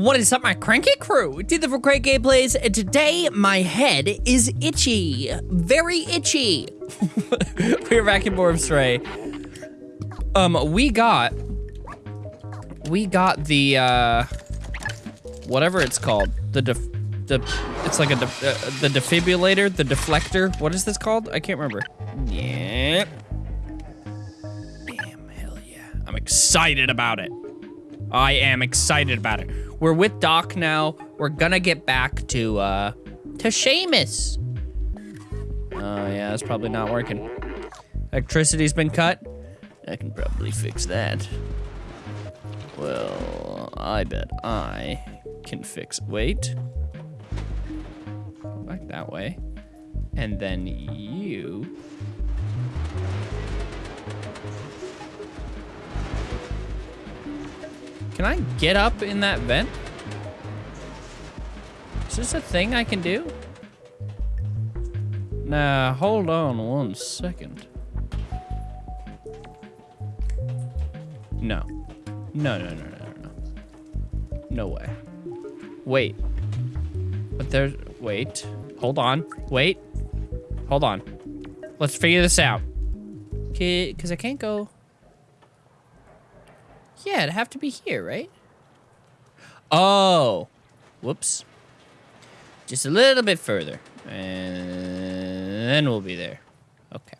What is up, my cranky crew? Did the for great gameplays, and today my head is itchy. Very itchy. We're back in more of Stray. Um, we got... We got the, uh... Whatever it's called. The def... The, it's like a def, uh, the defibrillator, the deflector. What is this called? I can't remember. Yeah. Damn, hell yeah. I'm excited about it. I am excited about it. We're with Doc now. We're gonna get back to, uh, to Seamus. Oh, yeah, that's probably not working. Electricity's been cut. I can probably fix that. Well, I bet I can fix, wait. Back that way. And then you Can I get up in that vent? Is this a thing I can do? Nah, hold on one second. No. No, no, no, no, no, no. No way. Wait. But there's, wait. Hold on. Wait. Hold on. Let's figure this out. Okay, because I can't go. Yeah, it'd have to be here, right? Oh. Whoops. Just a little bit further. And then we'll be there. Okay.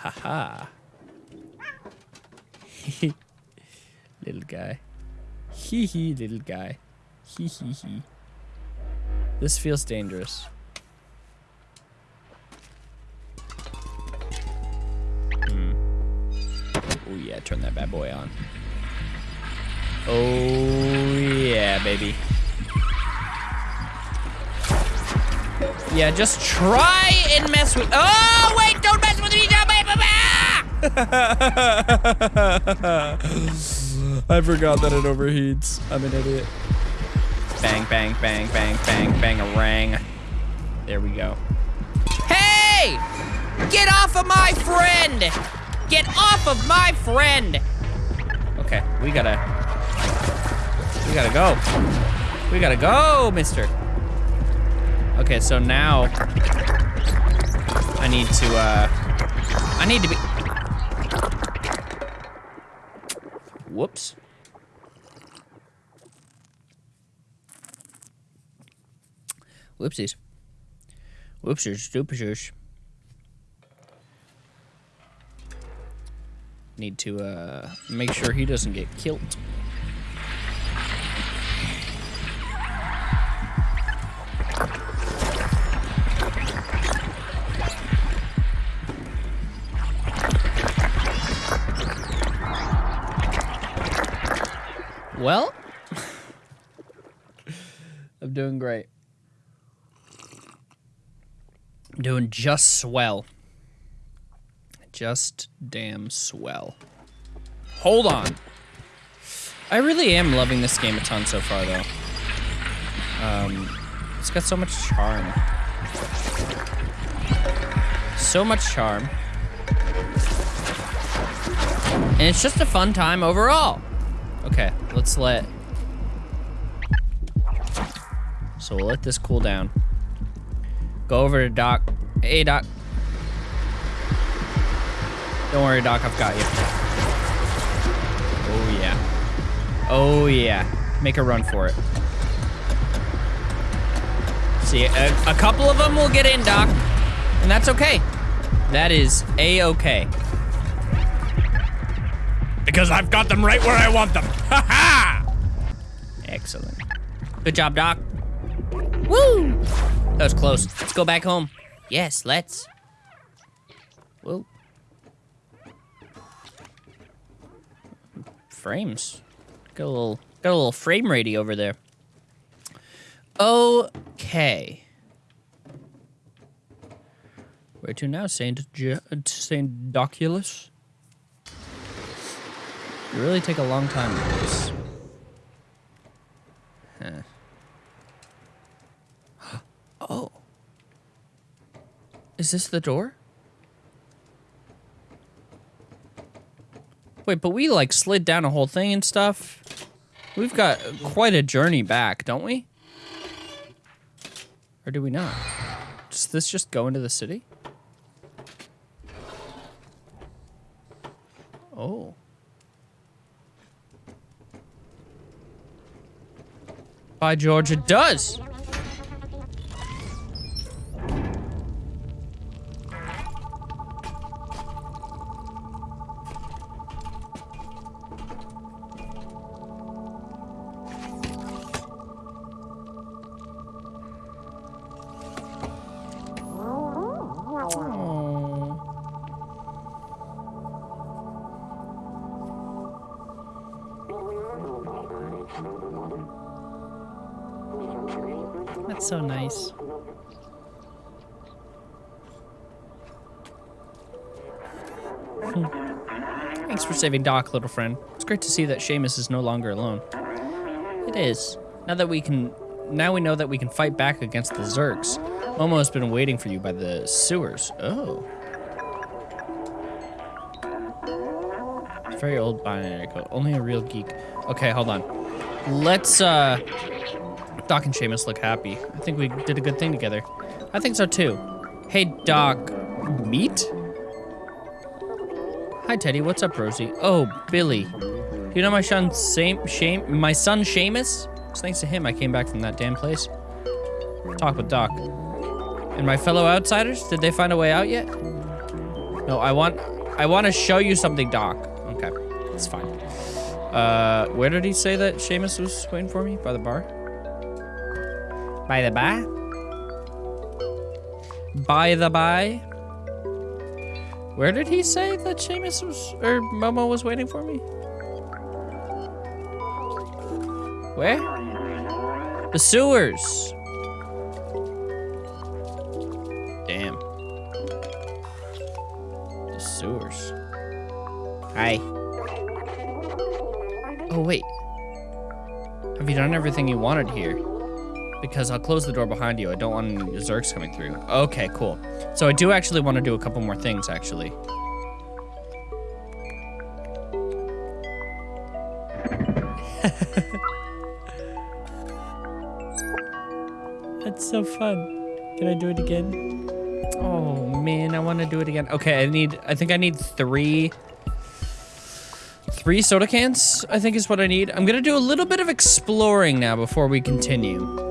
Haha. -ha. little guy. Hee hee, little guy. Hee hee hee. This feels dangerous. Oh yeah, turn that bad boy on. Oh, yeah, baby. Yeah, just try and mess with- Oh, wait, don't mess with me! I forgot that it overheats. I'm an idiot. Bang, bang, bang, bang, bang, bang, a rang. There we go. Hey! Get off of my friend! Get off of my friend! Okay, we gotta we gotta go. We gotta go, mister. Okay, so now I need to, uh, I need to be, whoops. Whoopsies. Whoopsies, doopsies. Need to, uh, make sure he doesn't get killed. Well, I'm doing great. I'm doing just swell. Just damn swell. Hold on. I really am loving this game a ton so far, though. Um, it's got so much charm. So much charm. And it's just a fun time overall. Okay, let's let... So we'll let this cool down. Go over to Doc. Hey, Doc. Don't worry, Doc, I've got you. Oh, yeah. Oh, yeah. Make a run for it. See, a, a couple of them will get in, Doc. And that's okay. That is A-okay. Because I've got them right where I want them. Ha ha! Excellent. Good job, Doc. Woo! That was close. Let's go back home. Yes, let's. Frames. Got a little, got a little frame ratey over there. Okay. Where to now, Saint Saint Doculus? You really take a long time with this. Huh. oh. Is this the door? Wait, but we like slid down a whole thing and stuff. We've got quite a journey back, don't we? Or do we not? Does this just go into the city? Oh. By George, it does! So nice. Thanks for saving Doc, little friend. It's great to see that Seamus is no longer alone. It is. Now that we can, now we know that we can fight back against the Zurks. Momo has been waiting for you by the sewers. Oh. Very old binary code. Only a real geek. Okay, hold on. Let's, uh... Doc and Seamus look happy. I think we did a good thing together. I think so too. Hey, Doc. Meet? Hi, Teddy. What's up, Rosie? Oh, Billy. Do you know my son, Sam, Shame, my son, Seamus? It's thanks to him I came back from that damn place. Talk with Doc. And my fellow outsiders, did they find a way out yet? No, I want, I want to show you something, Doc. Okay, it's fine. Uh, where did he say that Seamus was waiting for me? By the bar? By the by? By the by? Where did he say that Seamus was, or Momo was waiting for me? Where? The sewers. Damn. The sewers. Hi. Oh, wait. Have you done everything you wanted here? Because I'll close the door behind you. I don't want any Zurks coming through. Okay, cool. So I do actually want to do a couple more things, actually. That's so fun. Can I do it again? Oh, man, I want to do it again. Okay, I need, I think I need three, three soda cans, I think is what I need. I'm going to do a little bit of exploring now before we continue.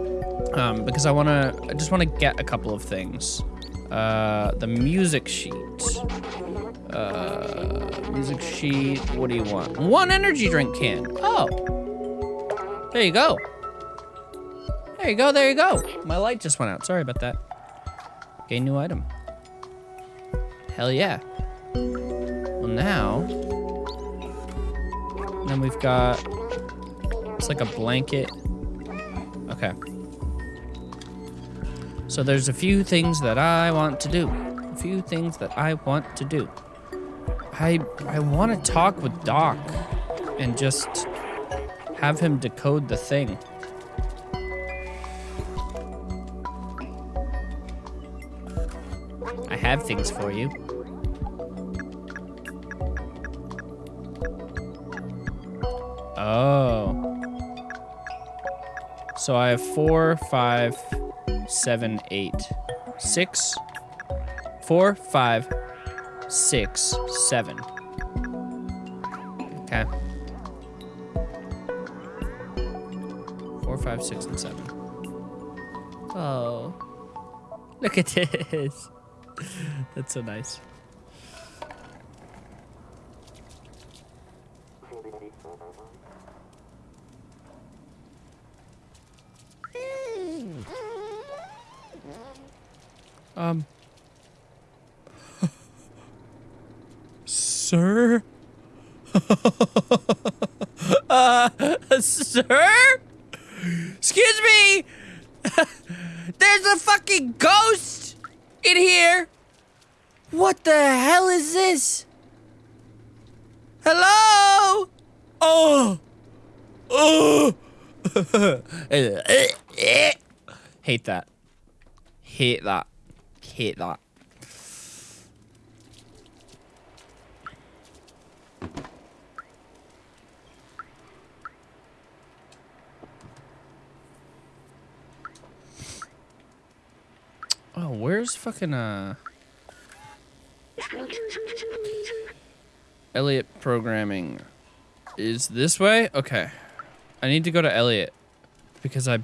Um, because I want to, I just want to get a couple of things. Uh, the music sheet. Uh, music sheet, what do you want? One energy drink can. Oh. There you go. There you go, there you go. My light just went out. Sorry about that. Gain new item. Hell yeah. Well, now... Then we've got... It's like a blanket. Okay. So there's a few things that I want to do. A few things that I want to do. I I want to talk with Doc and just have him decode the thing. I have things for you. Oh. So I have four, five, seven, eight, six, four, five, six, seven. Okay. Four, five, six, and seven. Oh. Look at this. That's so nice. Um. Sir? uh, sir? Excuse me! There's a fucking ghost in here! What the hell is this? Hello? Oh! Oh! Hate that. Hate that. Hate that. Oh, where's fucking uh Elliot programming is this way? Okay. I need to go to Elliot because I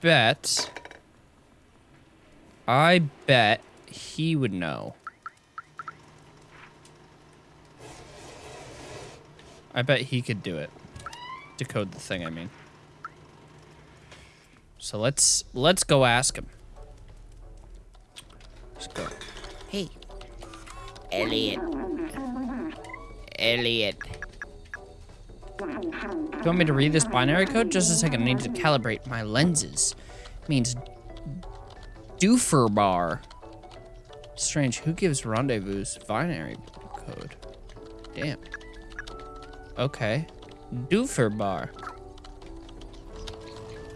bet I bet he would know. I bet he could do it. Decode the thing, I mean. So let's let's go ask him. Let's go. Hey, Elliot. Elliot. Do you want me to read this binary code? Just a second, I need to calibrate my lenses. It means Dufer bar. Strange, who gives rendezvous binary code? Damn. Okay. Dufer bar.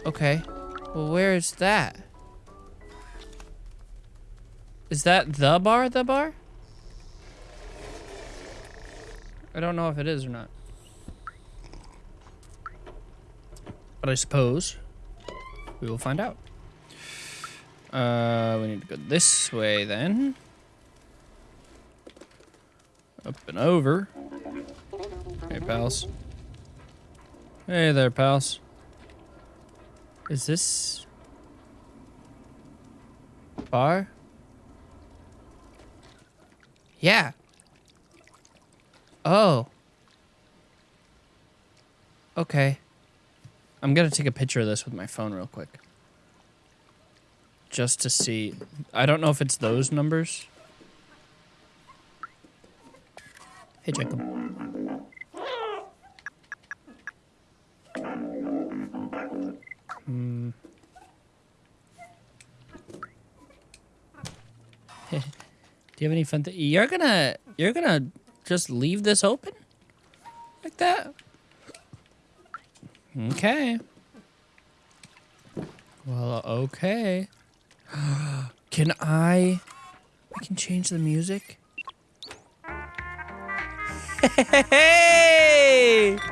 Okay. Well, where is that? Is that the bar, the bar? I don't know if it is or not. But I suppose we will find out. Uh, we need to go this way then. Up and over. Hey, pals. Hey there, pals. Is this bar? Yeah. Oh. Okay. I'm gonna take a picture of this with my phone real quick. Just to see. I don't know if it's those numbers. Hey, Jacob. You have any fun? You're gonna, you're gonna just leave this open like that? Okay. Well, okay. can I? I can change the music. Hey! Hey!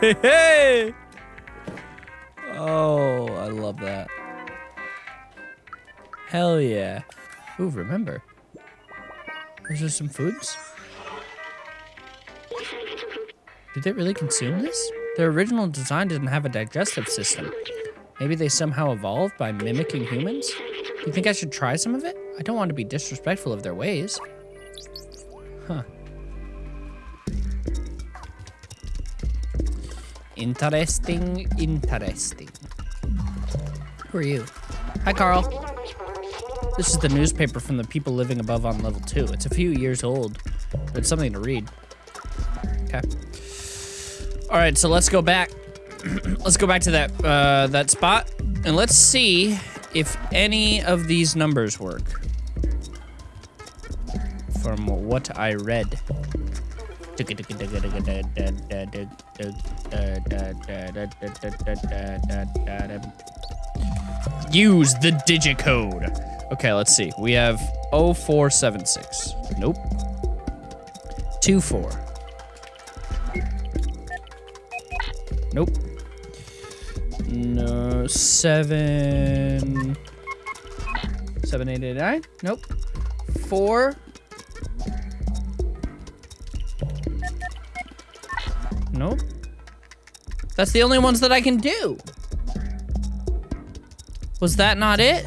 Hey! Oh, I love that. Hell yeah. Ooh, remember. There's just some foods. Did they really consume this? Their original design didn't have a digestive system. Maybe they somehow evolved by mimicking humans? You think I should try some of it? I don't want to be disrespectful of their ways. Huh. Interesting, interesting. Who are you? Hi, Carl. This is the newspaper from the people living above on level two. It's a few years old, but it's something to read. Okay. All right, so let's go back. let's go back to that uh, that spot, and let's see if any of these numbers work. From what I read. Use the digicode. Okay, let's see. We have 0476. Nope. 24. Nope. No, 7. 7889? Nope. 4. Nope. That's the only ones that I can do. Was that not it?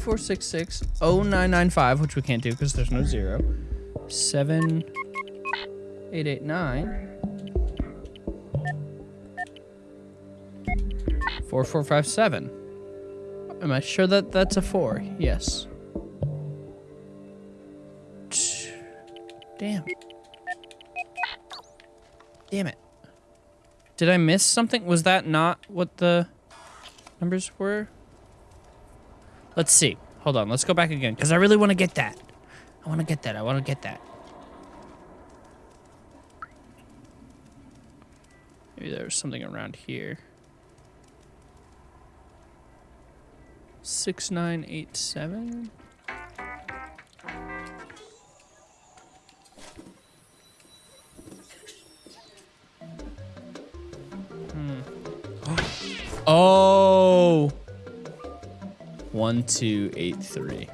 Two four six six oh nine nine five, which we can't do because there's no zero. Seven eight eight nine. Four four five seven. Am I sure that that's a four? Yes. Damn. Damn it. Did I miss something? Was that not what the numbers were? Let's see. Hold on. Let's go back again because I really want to get that. I want to get that. I want to get that. Maybe there's something around here. 6987? One, two, eight, three.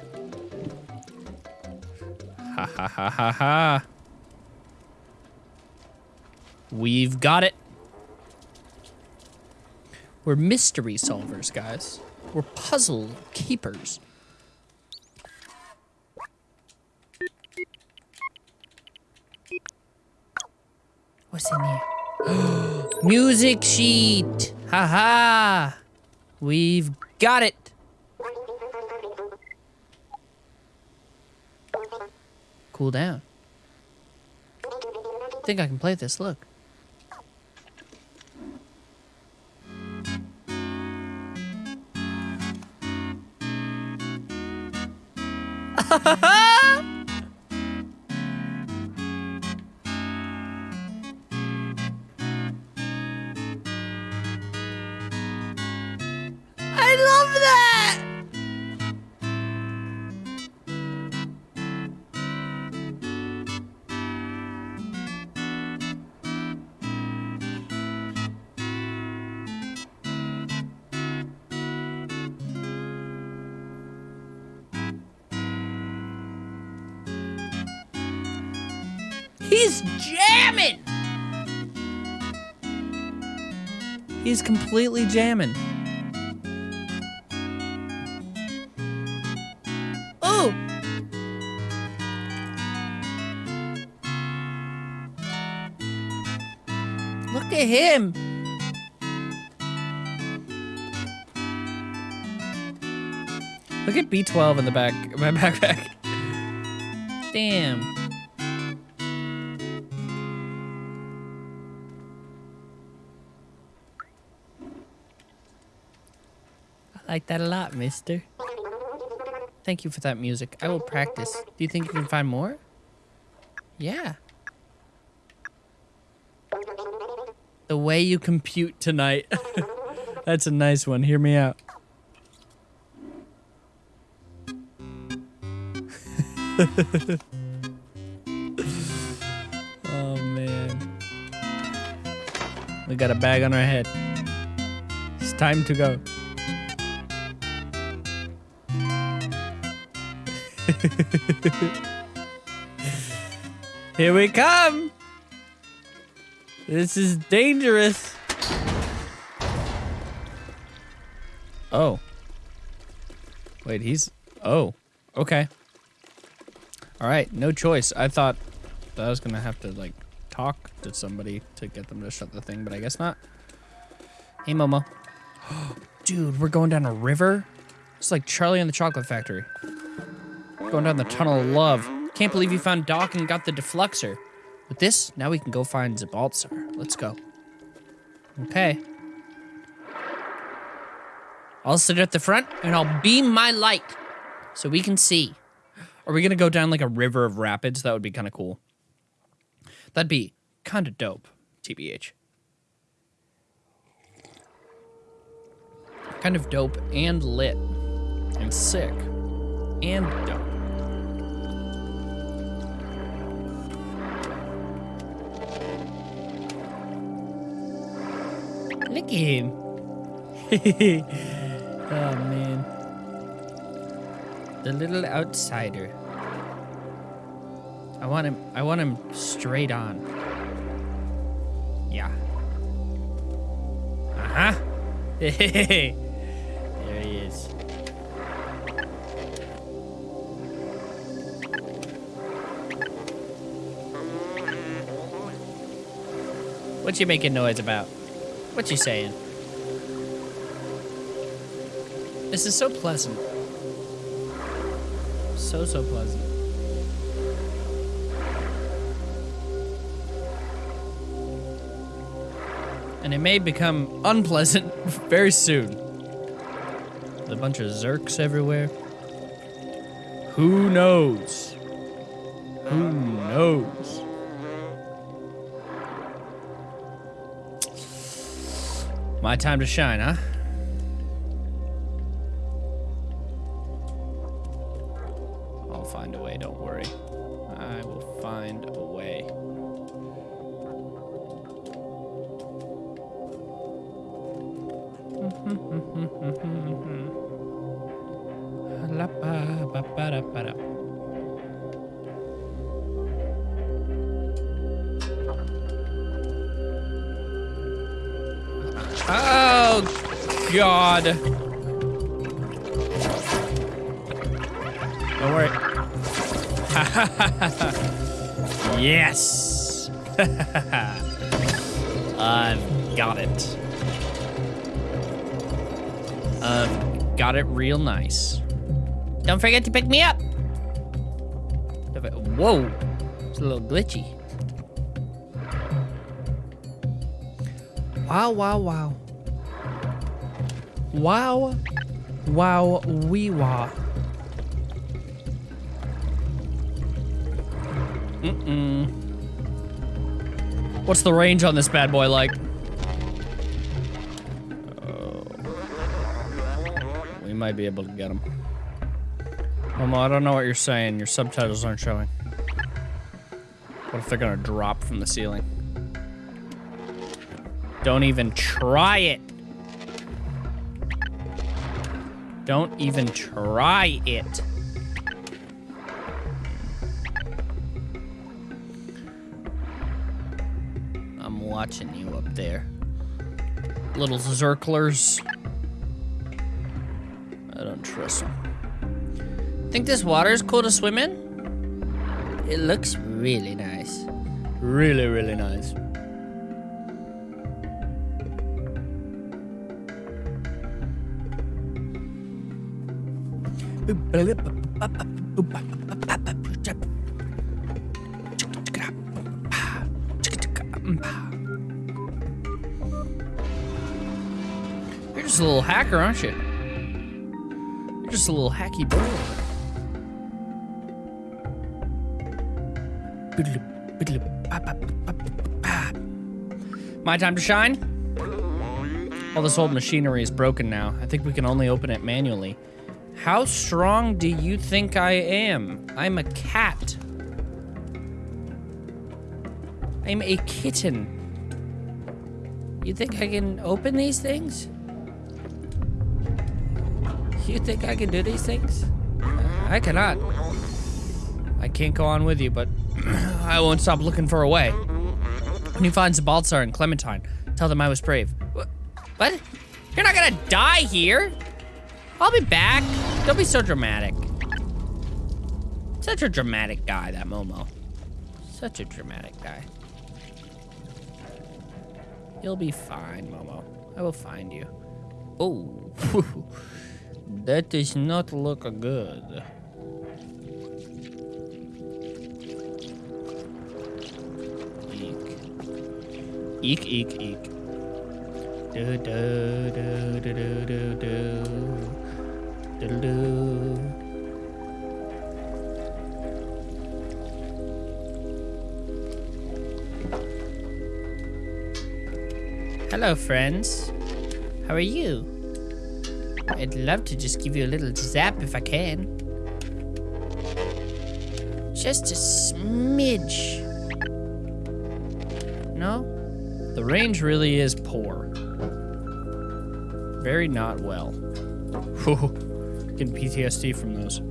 Ha ha ha ha ha. We've got it. We're mystery solvers, guys. We're puzzle keepers. What's in here? Music sheet. Haha. -ha. We've got it. Cool down. I think I can play this. Look. I He's completely jamming. Oh! Look at him! Look at B12 in the back, my backpack. Damn. Like that a lot, mister. Thank you for that music. I will practice. Do you think you can find more? Yeah. The way you compute tonight. That's a nice one. Hear me out. oh, man. We got a bag on our head. It's time to go. Here we come! This is dangerous. Oh. Wait, he's... Oh. Okay. Alright, no choice. I thought that I was gonna have to, like, talk to somebody to get them to shut the thing, but I guess not. Hey, Momo. Dude, we're going down a river? It's like Charlie and the Chocolate Factory. Going down the tunnel of love. Can't believe you found Doc and got the defluxer. With this, now we can go find Zbaltazar. Let's go. Okay. I'll sit at the front and I'll beam my light so we can see. Are we gonna go down like a river of rapids? That would be kind of cool. That'd be kind of dope, TBH. Kind of dope and lit and sick and dope. Look at him. oh man. The little outsider. I want him I want him straight on. Yeah. Uh-huh. there he is. What you making noise about? What you saying? This is so pleasant. So, so pleasant. And it may become unpleasant very soon. With a bunch of Zurks everywhere. Who knows? Who knows? My time to shine, huh? Nice. Don't forget to pick me up. Whoa. It's a little glitchy. Wow, wow, wow. Wow. Wow, wee wah. Mm-mm. What's the range on this bad boy like? Might be able to get. Momo, I don't know what you're saying. Your subtitles aren't showing. What if they're gonna drop from the ceiling? Don't even try it. Don't even try it. I'm watching you up there. Little zirklers. Don't trust them. Think this water is cool to swim in? It looks really nice. Really, really nice. You're just a little hacker, aren't you? Just a little hacky boy. My time to shine? All this old machinery is broken now. I think we can only open it manually. How strong do you think I am? I'm a cat. I'm a kitten. You think I can open these things? You think I can do these things? Uh, I cannot. I can't go on with you, but I won't stop looking for a way. When you find Zbaltazar and Clementine, tell them I was brave. What? You're not gonna die here! I'll be back. Don't be so dramatic. Such a dramatic guy, that Momo. Such a dramatic guy. You'll be fine, Momo. I will find you. Oh, That does not look good. Eek. Eek, eek, eek. Do, do, do, do, do, do, do. Do, do. Hello, friends. How are you? I'd love to just give you a little zap if I can. Just a smidge. No? The range really is poor. Very not well. Getting PTSD from those.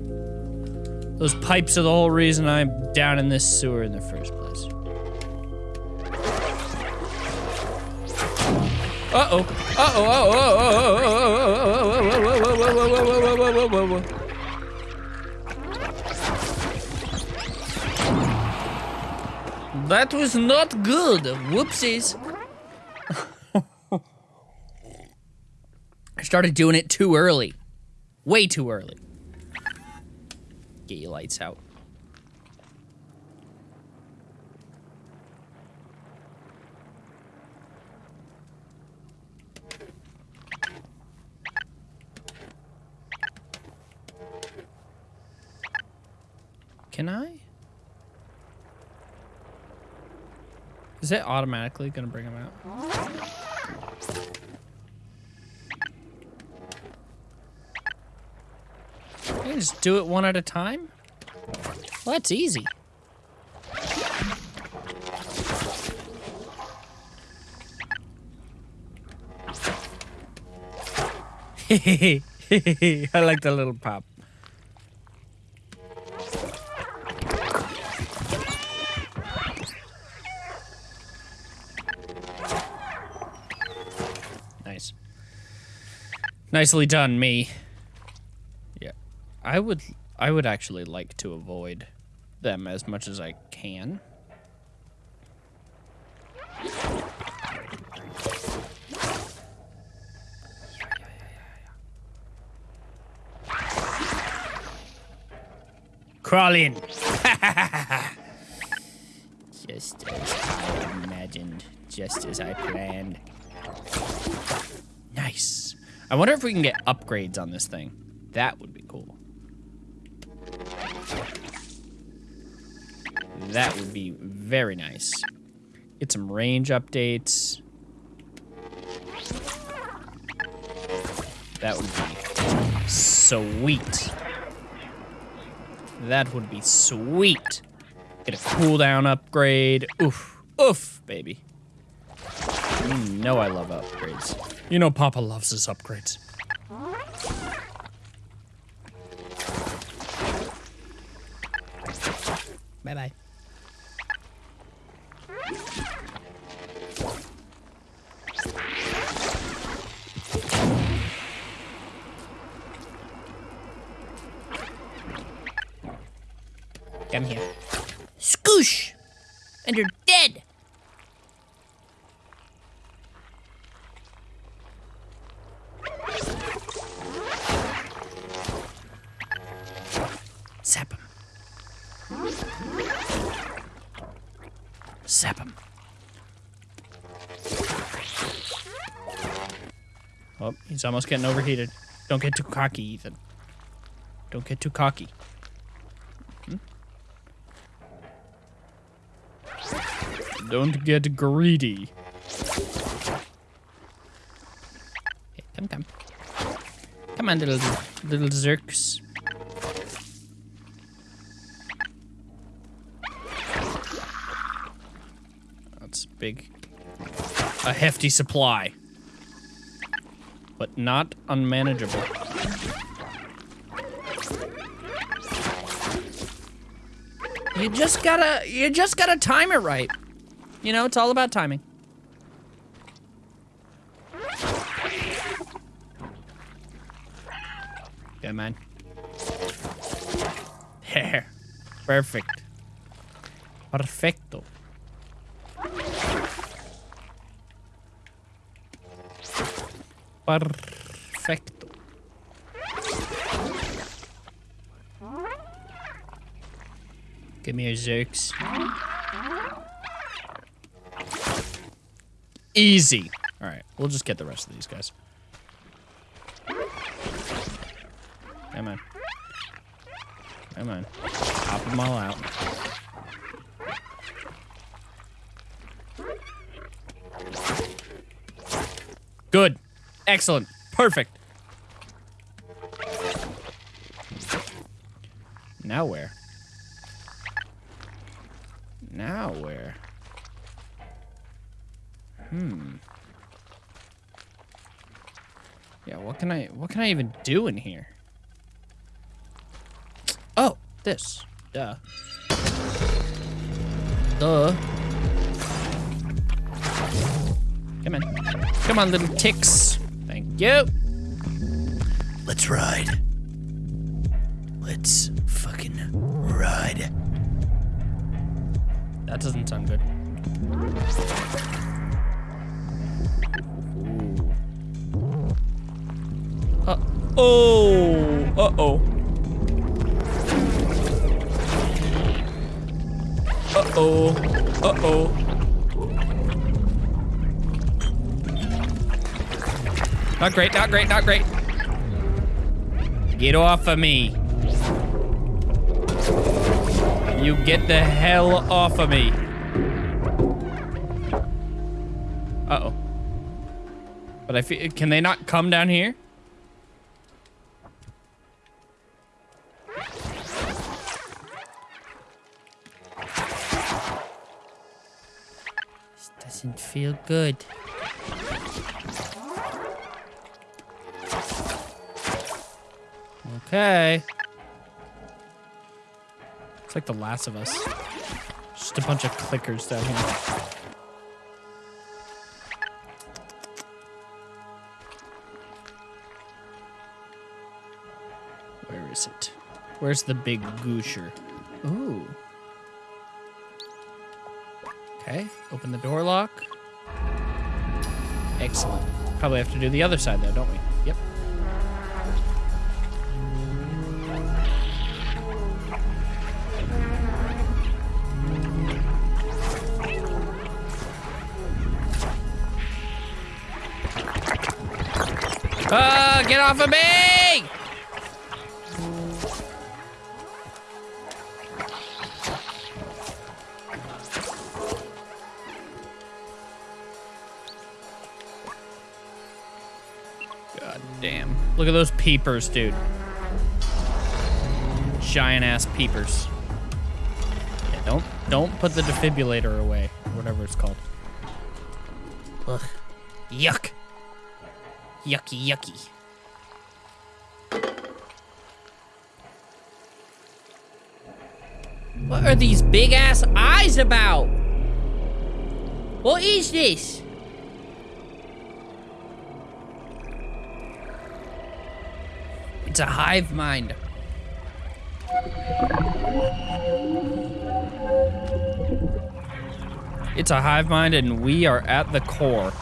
Those pipes are the whole reason I'm down in this sewer in the first place. Uh-oh. Uh-oh. Uh-oh. That was not good. Whoopsies. I started doing it too early. Way too early. Get your lights out. Can I? Is it automatically gonna bring him out? I can just do it one at a time? Well, that's easy. I like the little pop. Nicely done, me. Yeah. I would I would actually like to avoid them as much as I can. Crawl in. just as I imagined, just as I planned. Nice. I wonder if we can get upgrades on this thing. That would be cool. That would be very nice. Get some range updates. That would be sweet. That would be sweet. Get a cooldown upgrade. Oof. Oof, baby. You know I love upgrades. You know Papa loves his upgrades. Almost getting overheated. Don't get too cocky, Ethan. Don't get too cocky. Hmm? Don't get greedy. Come, come. Come on, little, little zurks. That's big. A hefty supply. But not unmanageable. You just gotta, you just gotta time it right. You know, it's all about timing. Yeah, man. There. Perfect. Perfecto. Perfecto. Give me a Zurks. Easy. All right, we'll just get the rest of these guys. Come on. Come on. Pop them all out. Good. Excellent. Perfect. Now where? Now where? Hmm. Yeah, what can I what can I even do in here? Oh, this. Duh. Duh. Come on. Come on, little ticks. You. Let's ride. Let's fucking ride. That doesn't sound good. Uh oh. Uh oh. Uh oh. Uh oh. Not great, not great, not great. Get off of me. You get the hell off of me. Uh-oh. But I feel, can they not come down here? This doesn't feel good. Okay. It's like The Last of Us. Just a bunch of clickers down here. Where is it? Where's the big goosher? Ooh. Okay, open the door lock. Excellent. Probably have to do the other side though, don't we? Yep. Ah, get off of me! God damn. Look at those peepers, dude. Giant ass peepers. Yeah, don't don't put the defibrillator away, whatever it's called. Ugh. Yuck. Yucky, yucky. What are these big ass eyes about? What is this? It's a hive mind. It's a hive mind, and we are at the core.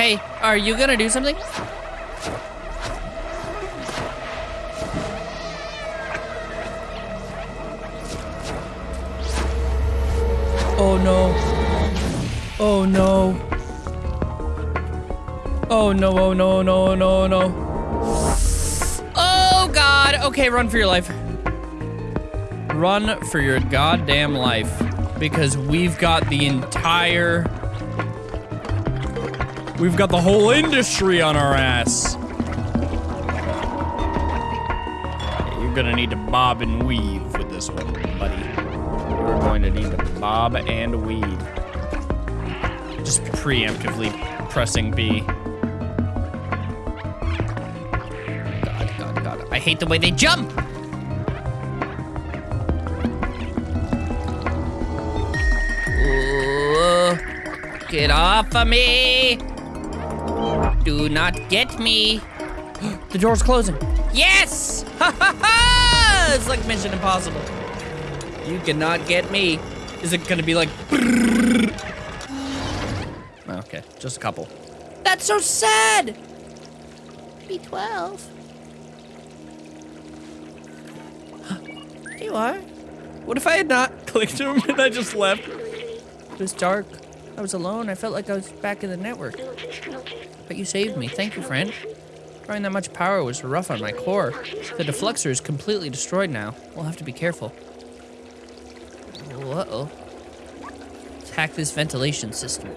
Hey, are you gonna do something? Oh no. Oh no. Oh no, oh no, no, no, no. Oh god. Okay, run for your life. Run for your goddamn life. Because we've got the entire. We've got the whole industry on our ass. You're gonna need to bob and weave with this one, buddy. You're going to need to bob and weave. Just preemptively pressing B. God, God, God. I hate the way they jump! Get off of me! Do not get me! the door's closing. Yes! Ha ha ha! It's like Mission Impossible. You cannot get me. Is it gonna be like? Okay, just a couple. That's so sad. B12. You are. What if I had not clicked him and I just left? It was dark. I was alone. I felt like I was back in the network. But you saved me. Thank you, friend. Drawing that much power was rough on my core. The defluxor is completely destroyed now. We'll have to be careful. Uh-oh. Let's hack this ventilation system.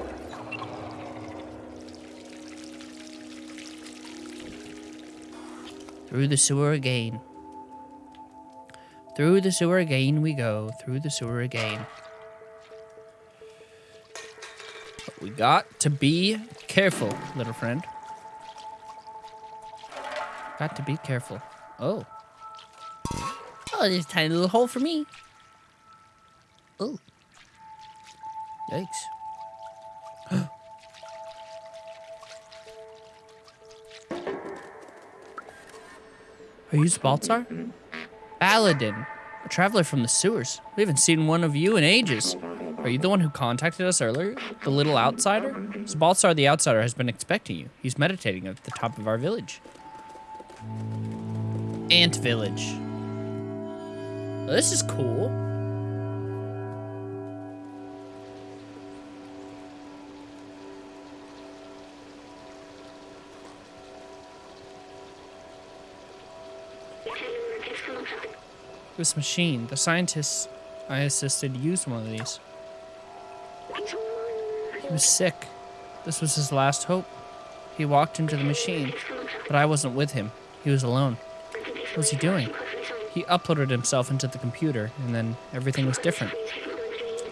Through the sewer again. Through the sewer again we go. Through the sewer again. We got to be careful, little friend. Got to be careful. Oh. Oh, there's a tiny little hole for me. Oh. Yikes. Are you Baltzar? Baladin, a traveler from the sewers. We haven't seen one of you in ages. Are you the one who contacted us earlier? The little outsider? Baltzar the outsider has been expecting you. He's meditating at the top of our village. Ant village. Well, this is cool. This machine, the scientists I assisted used one of these. He was sick. This was his last hope. He walked into the machine, but I wasn't with him. He was alone. What was he doing? He uploaded himself into the computer, and then everything was different.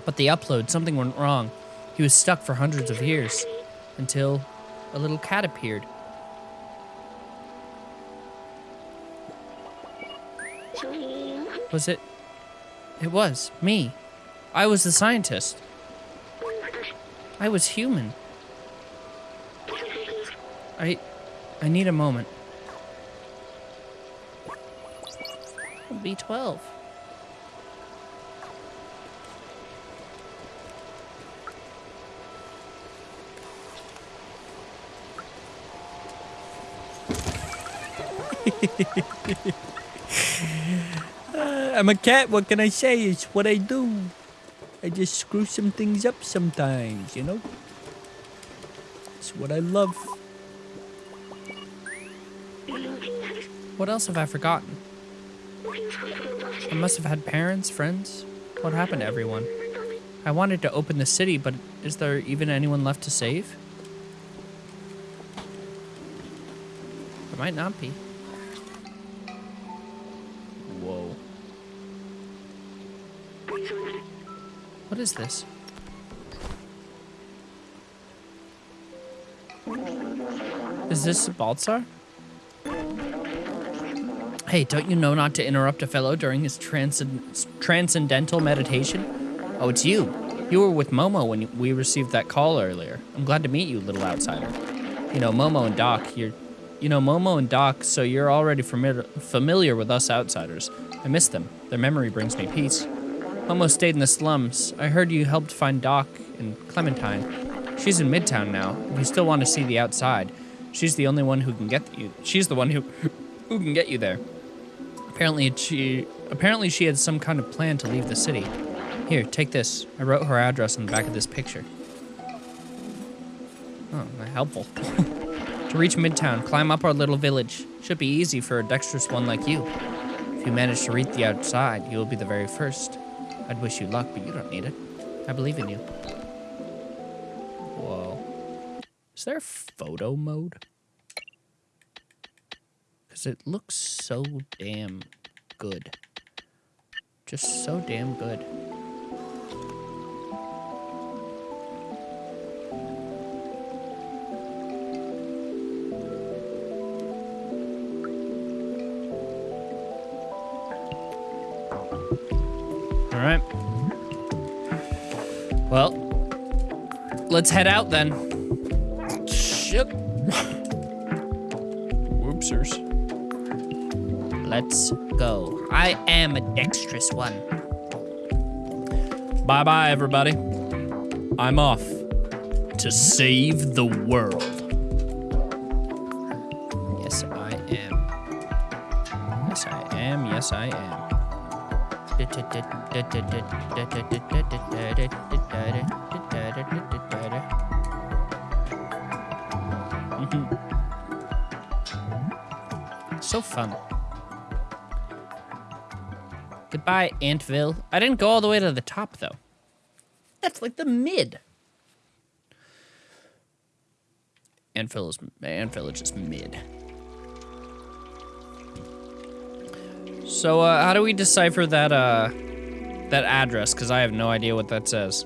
But the upload, something went wrong. He was stuck for hundreds of years. Until a little cat appeared. Was it? It was me. I was the scientist. I was human. I I need a moment. B12. Uh, I'm a cat. What can I say? It's what I do. I just screw some things up sometimes, you know? It's what I love. What else have I forgotten? I must have had parents, friends. What happened to everyone? I wanted to open the city, but is there even anyone left to save? There might not be. What is this? Is this Baltzar? Hey, don't you know not to interrupt a fellow during his transcend transcendental meditation? Oh, it's you. You were with Momo when we received that call earlier. I'm glad to meet you, little outsider. You know, Momo and Doc, you're... You know, Momo and Doc, so you're already familiar, familiar with us outsiders. I miss them. Their memory brings me peace. Momo stayed in the slums. I heard you helped find Doc and Clementine. She's in Midtown now. If you still want to see the outside, she's the only one who can get you. She's the one who who can get you there. Apparently she apparently she had some kind of plan to leave the city. Here, take this. I wrote her address on the back of this picture. Oh, helpful. to reach Midtown, climb up our little village. Should be easy for a dexterous one like you. If you manage to reach the outside, you will be the very first. I'd wish you luck, but you don't need it. I believe in you. Whoa. Is there photo mode? Because it looks so damn good. Just so damn good. Let's head out then. Shit. Whoopsers. Let's go. I am a dexterous one. Bye bye, everybody. I'm off to save the world. Yes, I am. Yes, I am. Yes, I am. So fun. Goodbye, Antville. I didn't go all the way to the top, though. That's like the mid. Antville is Antville is just mid. So, uh, how do we decipher that, uh, that address? Because I have no idea what that says.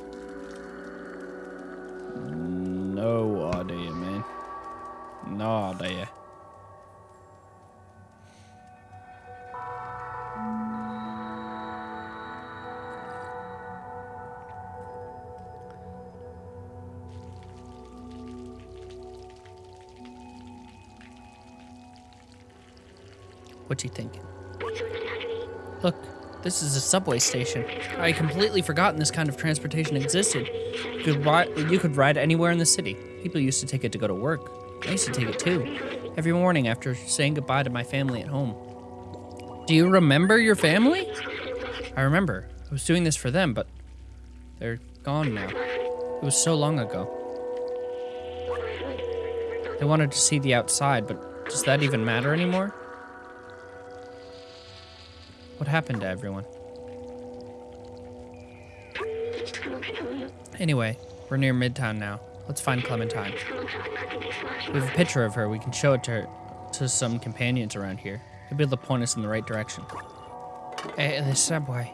What you thinking? Look, this is a subway station. I had completely forgotten this kind of transportation existed. You could, ride, you could ride anywhere in the city. People used to take it to go to work. I used to take it too. Every morning after saying goodbye to my family at home. Do you remember your family? I remember. I was doing this for them, but they're gone now. It was so long ago. They wanted to see the outside, but does that even matter anymore? What happened to everyone? Anyway, we're near Midtown now. Let's find Clementine. We have a picture of her. We can show it to her, to some companions around here. They'll be able to point us in the right direction. Hey, the subway.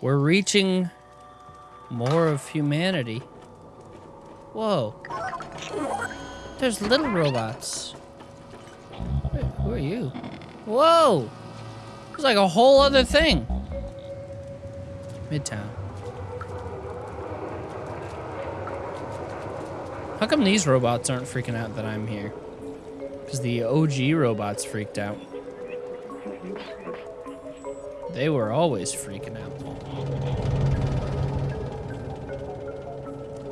We're reaching more of humanity. Whoa. there's little robots. Who are you? Whoa! It's like a whole other thing. Midtown. How come these robots aren't freaking out that I'm here? Because the OG robots freaked out. They were always freaking out.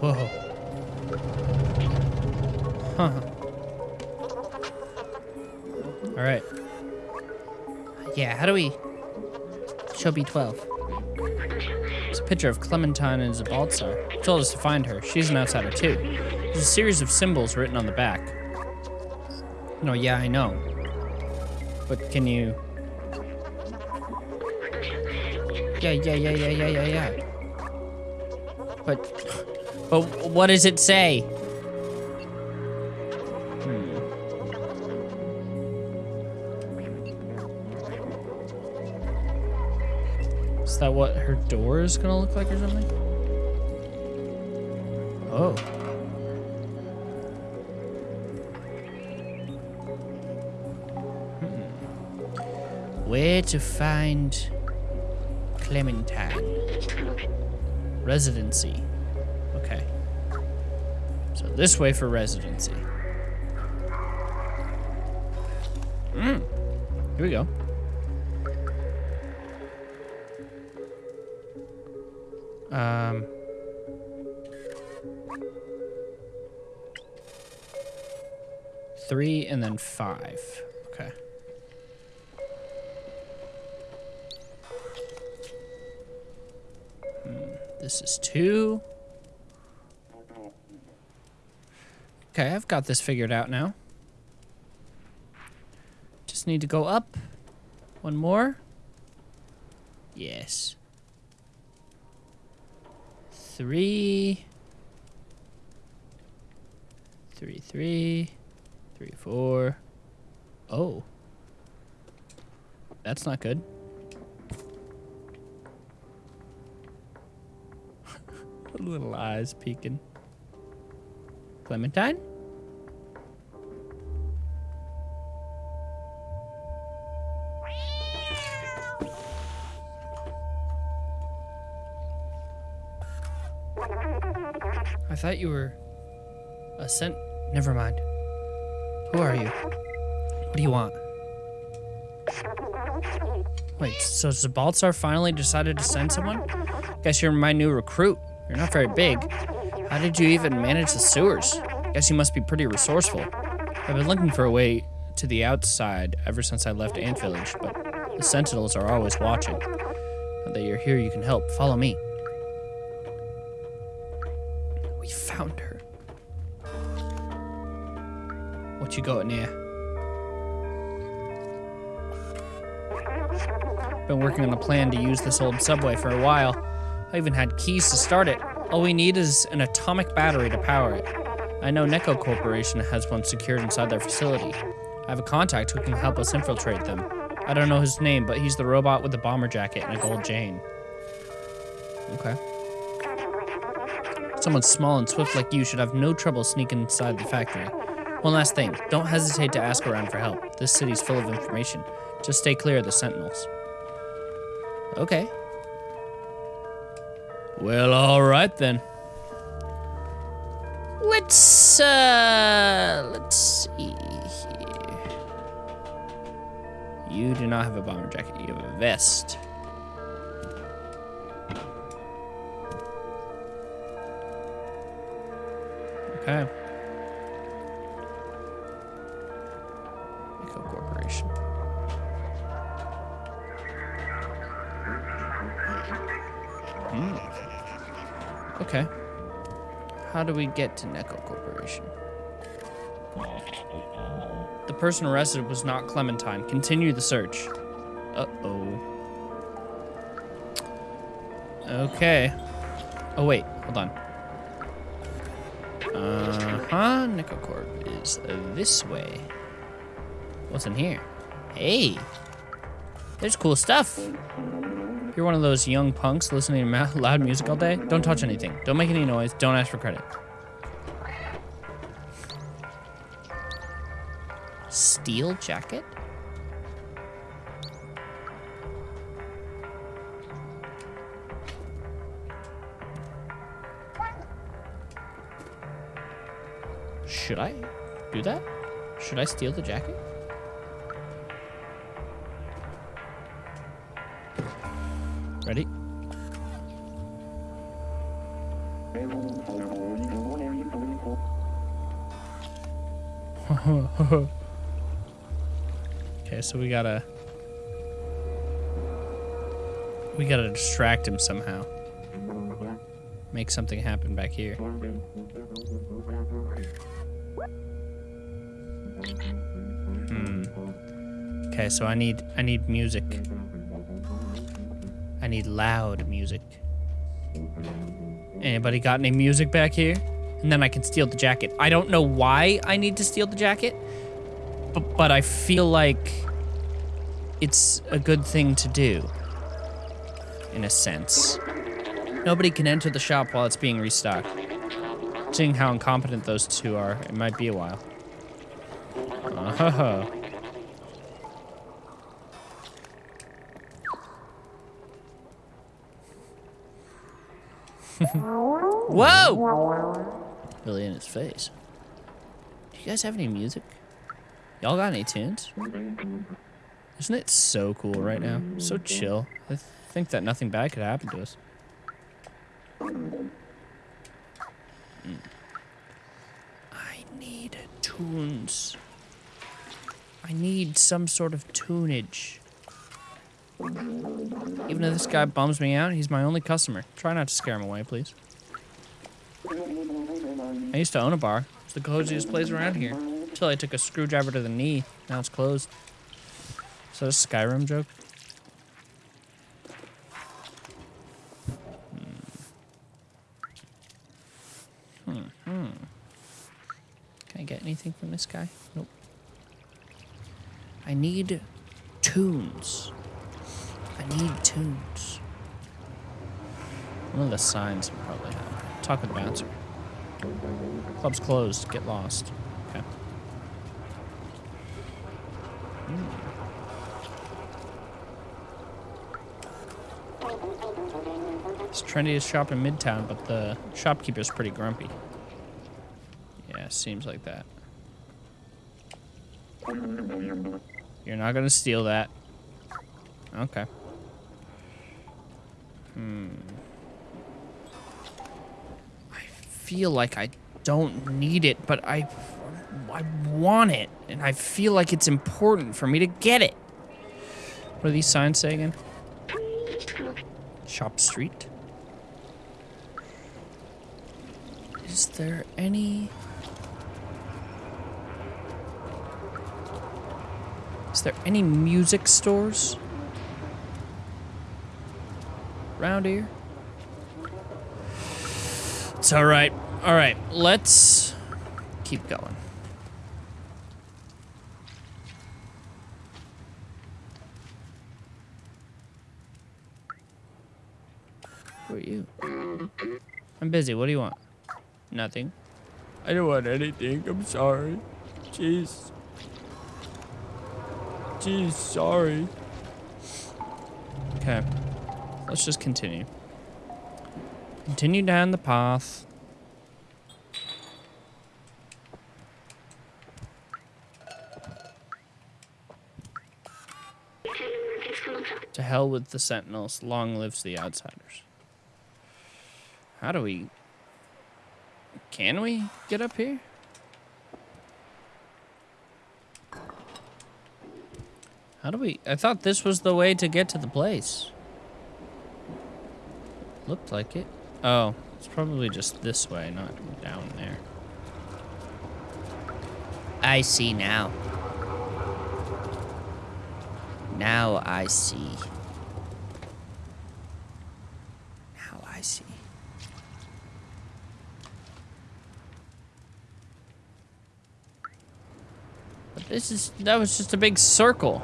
Whoa. Huh. All right. Yeah, how do we... Show B12. It's a picture of Clementine and Zbaltazar. Told us to find her. She's an outsider too. There's a series of symbols written on the back. No, yeah, I know. But can you... Yeah, yeah, yeah, yeah, yeah, yeah, yeah. But... But what does it say? Door is gonna look like or something? Oh. Hmm. Where to find Clementine? Residency. Okay. So this way for residency. Mm. Here we go. Um. Three and then five. Okay. Hmm, This is two. Okay, I've got this figured out now. Just need to go up. One more. Yes three, three, three, three, four. Oh. That's not good. Little eyes peeking. Clementine? Thought you were a sent. Never mind. Who are you? What do you want? Wait, so Zbaltazar finally decided to send someone? Guess you're my new recruit. You're not very big. How did you even manage the sewers? Guess you must be pretty resourceful. I've been looking for a way to the outside ever since I left Ant Village, but the Sentinels are always watching. Now that you're here, you can help. Follow me. What you got? Been working on a plan to use this old subway for a while. I even had keys to start it. All we need is an atomic battery to power it. I know Neko Corporation has one secured inside their facility. I have a contact who can help us infiltrate them. I don't know his name, but he's the robot with the bomber jacket and a gold chain. Okay. Someone small and swift like you should have no trouble sneaking inside the factory. One last thing, don't hesitate to ask around for help. This city's full of information. Just stay clear of the sentinels. Okay. Well, all right then. Let's uh let's see here. You do not have a bomber jacket, you have a vest. Okay. Hmm. Okay. How do we get to Neko Corporation? The person arrested was not Clementine. Continue the search. Uh-oh. Okay. Oh, wait. Hold on. Uh-huh. Nekocorp is this way. What's in here? Hey. There's cool stuff. You're one of those young punks listening to loud music all day? Don't touch anything. Don't make any noise. Don't ask for credit. Steel jacket? Should I do that? Should I steal the jacket? So we gotta... We gotta distract him somehow. Make something happen back here. Hmm. Okay, so I need I need music. I need loud music. Anybody got any music back here? And then I can steal the jacket. I don't know why I need to steal the jacket, but, but I feel like it's a good thing to do. In a sense. Nobody can enter the shop while it's being restocked. Seeing how incompetent those two are, it might be a while. Uh-huh. Whoa! Really in his face. Do you guys have any music? Y'all got any tunes? Isn't it so cool right now? So chill. I th think that nothing bad could happen to us. Mm. I need tunes. I need some sort of tunage. Even if this guy bums me out, he's my only customer. Try not to scare him away, please. I used to own a bar. It's the coziest place around here. Until I took a screwdriver to the knee. Now it's closed. Is that a Skyrim joke? Hmm. Hmm. hmm. Can I get anything from this guy? Nope. I need tunes. I need tunes. One of the signs will probably have. Talk with the bouncer. Club's closed. Get lost. Okay. It's trendiest shop in Midtown, but the shopkeeper's pretty grumpy. Yeah, seems like that. You're not gonna steal that. Okay. Hmm. I feel like I don't need it, but I, I want it, and I feel like it's important for me to get it. What do these signs say again? Shop Street. Is there any... Is there any music stores? Around here? It's alright. Alright, let's keep going. Who are you? I'm busy. What do you want? Nothing. I don't want anything. I'm sorry. Jeez. Jeez, sorry. Okay. Let's just continue. Continue down the path. To hell with the sentinels. Long lives the outsiders. How do we... Can we get up here? How do we... I thought this was the way to get to the place. Looked like it. Oh, it's probably just this way, not down there. I see now. Now I see. Now I see. But this is, that was just a big circle.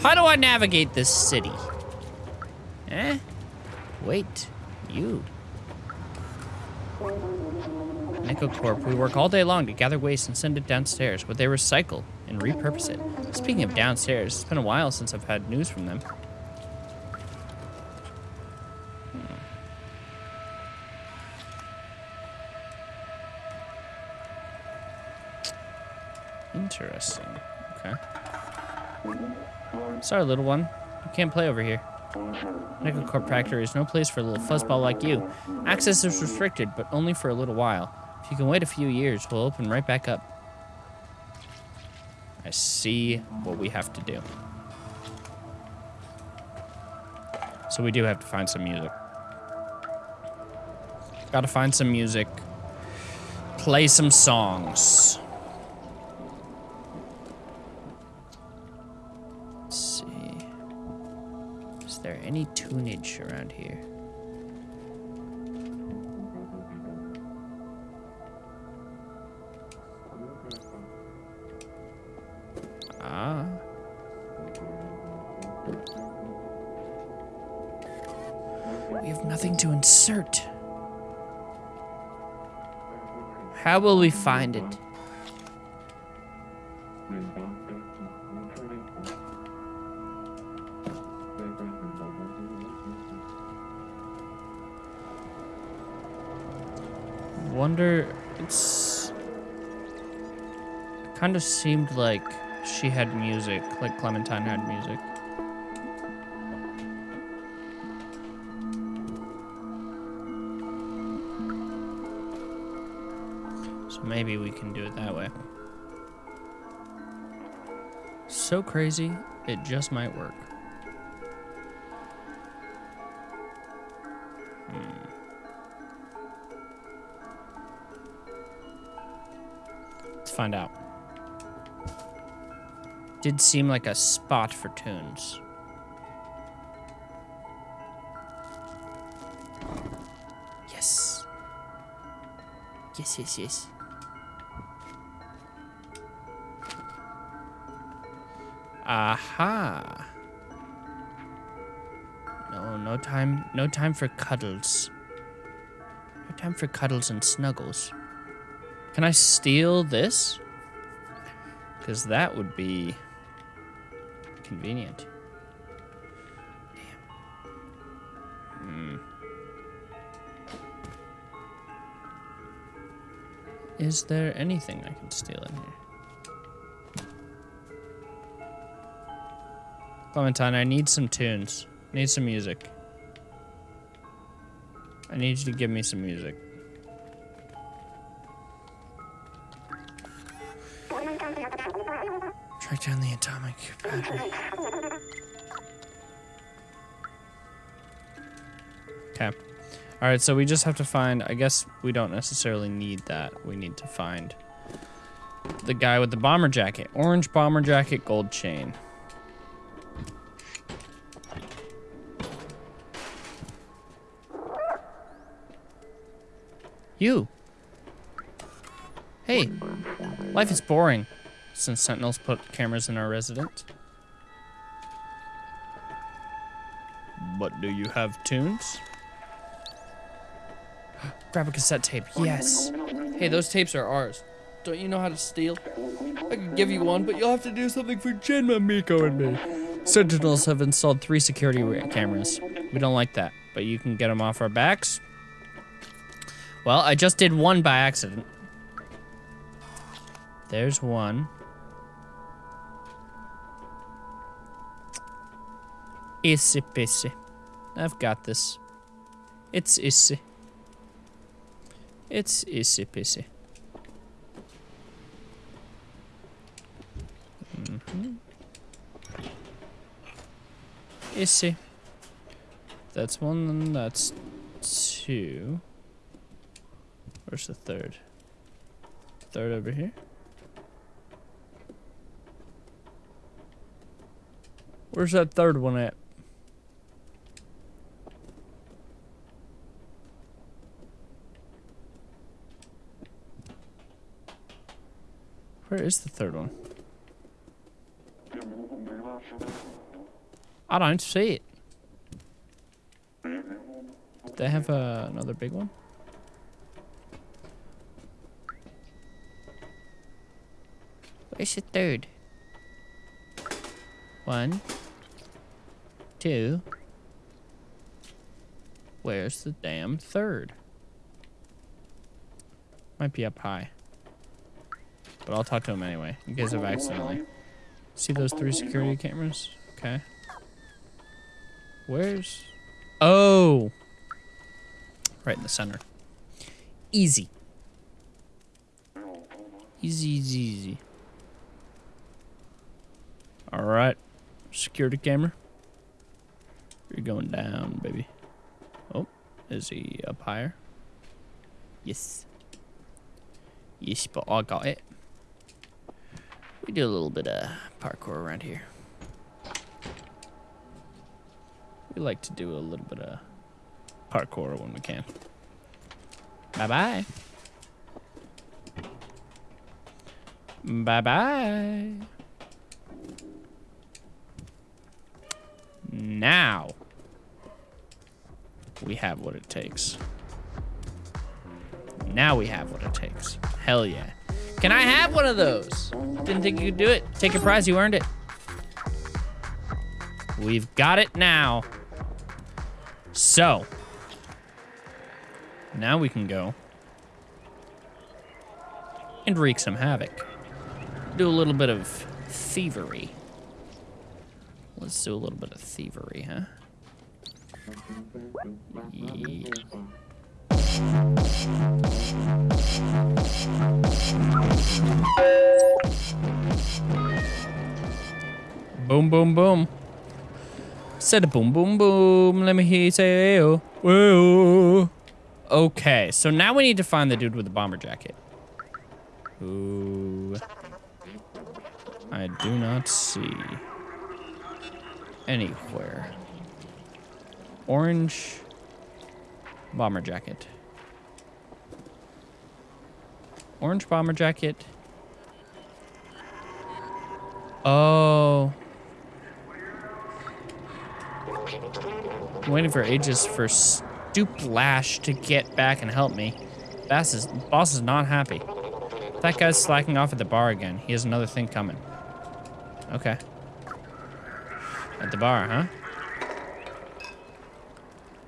How do I navigate this city? Eh? Wait, you. Nekocorp, we work all day long to gather waste and send it downstairs, where they recycle and repurpose it. Speaking of downstairs, it's been a while since I've had news from them. Sorry, little one. You can't play over here. Nekocorp Factory is no place for a little fuzzball like you. Access is restricted, but only for a little while. If you can wait a few years, we'll open right back up. I see what we have to do. So we do have to find some music. Gotta find some music. Play some songs. Any tunage around here? Ah. We have nothing to insert. How will we find it? Kind of seemed like she had music, like Clementine had music. So maybe we can do it that way. So crazy, it just might work. Hmm. Let's find out. Did seem like a spot for tunes. Yes. Yes, yes, yes. Aha. No, no time, no time for cuddles. No time for cuddles and snuggles. Can I steal this? Because that would be convenient. Damn. Hmm. Is there anything I can steal in here? Clementine, I need some tunes. I need some music. I need you to give me some music. Track down the atomic battery. Okay. Alright, so we just have to find, I guess we don't necessarily need that. We need to find the guy with the bomber jacket. Orange bomber jacket, gold chain. You. Hey, life is boring since Sentinels put cameras in our residence. But do you have tunes? Grab a cassette tape. Oh, yes. Hey, those tapes are ours. Don't you know how to steal? I could give you one, but you'll have to do something for Jinma, Miko, and me. Sentinels have installed three security cameras. We don't like that, but you can get them off our backs. Well, I just did one by accident. There's one. Issy pissy. I've got this. It's issy. It's issy pissy. Mhm. Issy. That's one, and that's two. Where's the third? Third over here? Where's that third one at? Where is the third one? I don't see it. They have uh, another big one? Where's the third? One. Two. Where's the damn third? Might be up high. But I'll talk to him anyway, in case I've accidentally. See those three security cameras? Okay. Where's... Oh! Right in the center. Easy. Easy, easy, easy. All right. Security camera. You're going down, baby. Oh, is he up higher? Yes. Yes, but I got it. We do a little bit of parkour around here. We like to do a little bit of parkour when we can. Bye bye. Bye bye. Now we have what it takes. Now we have what it takes. Hell yeah. Can I have one of those? Didn't think you could do it. Take a prize, you earned it. We've got it now. So, now we can go and wreak some havoc. Do a little bit of thievery. Let's do a little bit of thievery, huh? Yeah. Boom, boom, boom. Said boom, boom, boom. Let me hear you say, whoa. Okay, so now we need to find the dude with the bomber jacket. Who I do not see anywhere. Orange bomber jacket. Orange bomber jacket. Oh. I'm waiting for ages for Stooplash to get back and help me. Bass is, boss is not happy. That guy's slacking off at the bar again. He has another thing coming. Okay. At the bar, huh?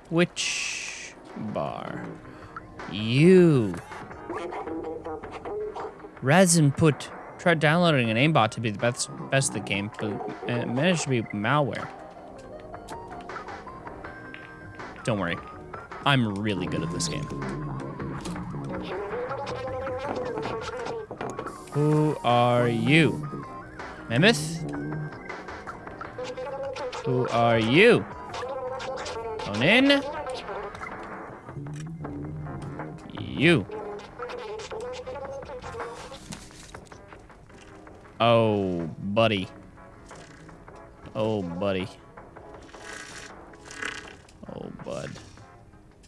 Which bar? You. Resin put tried downloading an aimbot to be the best best of the game, but it managed to be malware. Don't worry. I'm really good at this game. Who are you? Mammoth? Who are you? Come in. You. Oh, buddy. Oh, buddy. Oh, bud.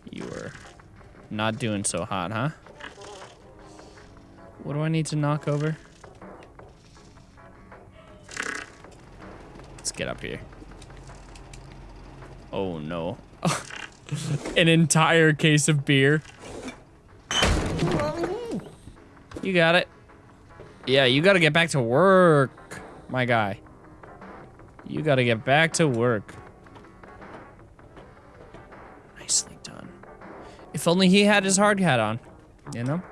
You are not doing so hot, huh? What do I need to knock over? Let's get up here. Oh, no. An entire case of beer. You got it. Yeah, you gotta get back to work, my guy. You gotta get back to work. Nicely done. If only he had his hard hat on, you know?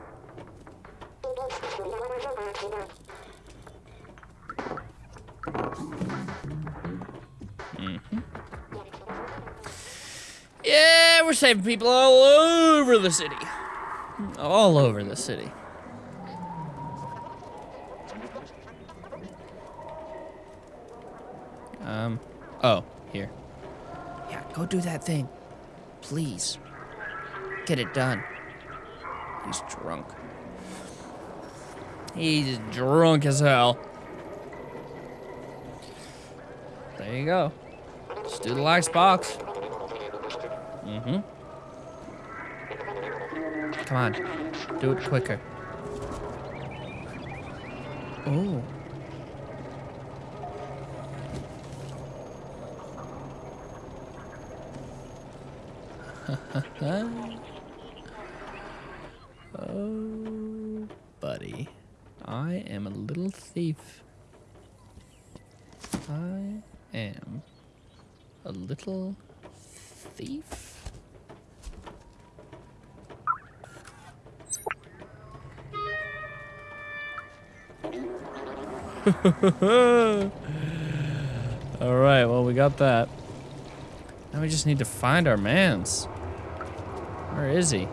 Mm-hmm. Yeah, we're saving people all over the city. All over the city. Um, oh, here. Yeah, go do that thing. Please. Get it done. He's drunk. He's drunk as hell. There you go. Let's do the last box. Mm-hmm. Come on. Do it quicker. Oh. oh, buddy. I am a little thief. I am a little thief. All right, well, we got that. Now we just need to find our mans. Where is he?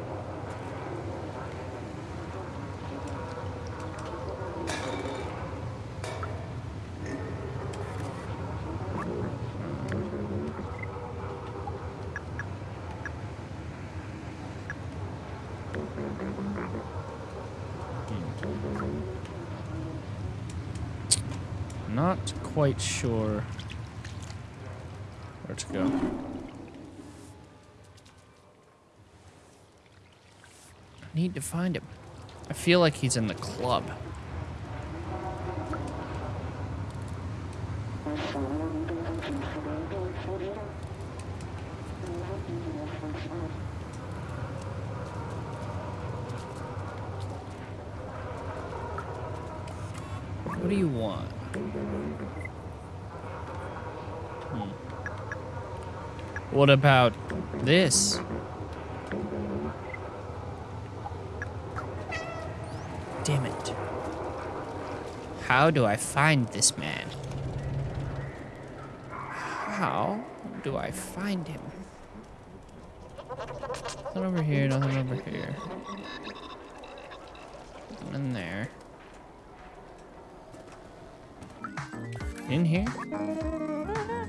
Hmm. Not quite sure where to go. Need to find him. I feel like he's in the club. What do you want? Hmm. What about this? Damn it. How do I find this man? How do I find him? Nothing over here, nothing over here. In there. In here?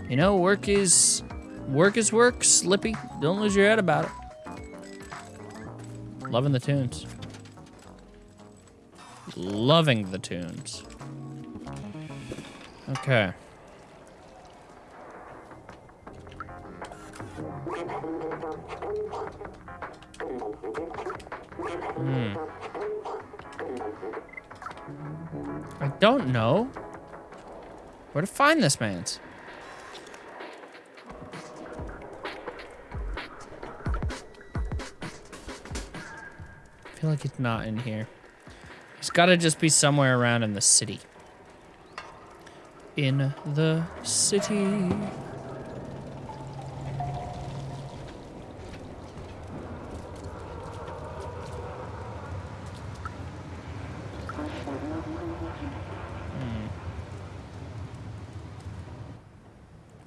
You know, work is work is work, Slippy. Don't lose your head about it. Loving the tunes. Loving the tunes. Okay. Hmm. I don't know where to find this man's. I feel like it's not in here. He's got to just be somewhere around in the city. In the city. Hmm.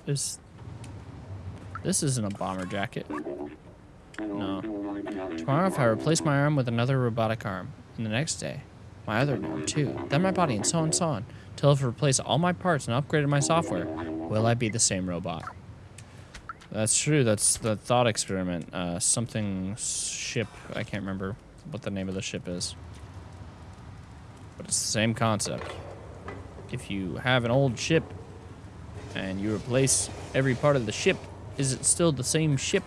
Is this isn't a bomber jacket? No. Tomorrow, if I replace my arm with another robotic arm, and the next day, my other arm too, then my body, and so on so on, till I've replaced all my parts and upgraded my software, will I be the same robot? That's true. That's the thought experiment. Uh, something ship. I can't remember what the name of the ship is. But it's the same concept. If you have an old ship and you replace every part of the ship, is it still the same ship?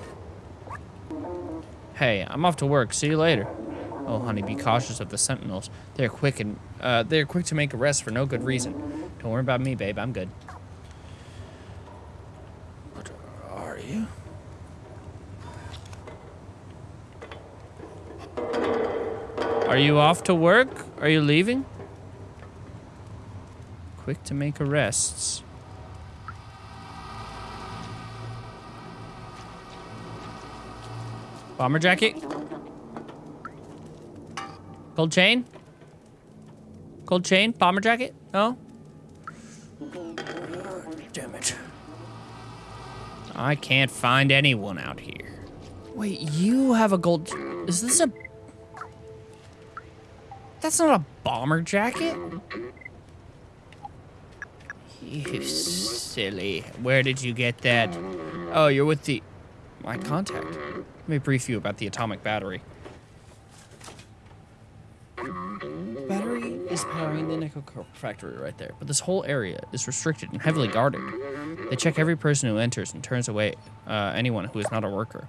Hey, I'm off to work. See you later. Oh, honey, be cautious of the sentinels. They're quick and uh, they're quick to make arrests for no good reason. Don't worry about me, babe. I'm good. What are you? Are you off to work? Are you leaving? Quick to make arrests. Bomber jacket? Gold chain? Gold chain? Bomber jacket? No? Damn it. I can't find anyone out here. Wait, you have a gold... Is this a... That's not a bomber jacket? You silly. Where did you get that? Oh, you're with the... My contact. Let me brief you about the atomic battery. Is powering the co- factory right there, but this whole area is restricted and heavily guarded. They check every person who enters and turns away uh, anyone who is not a worker.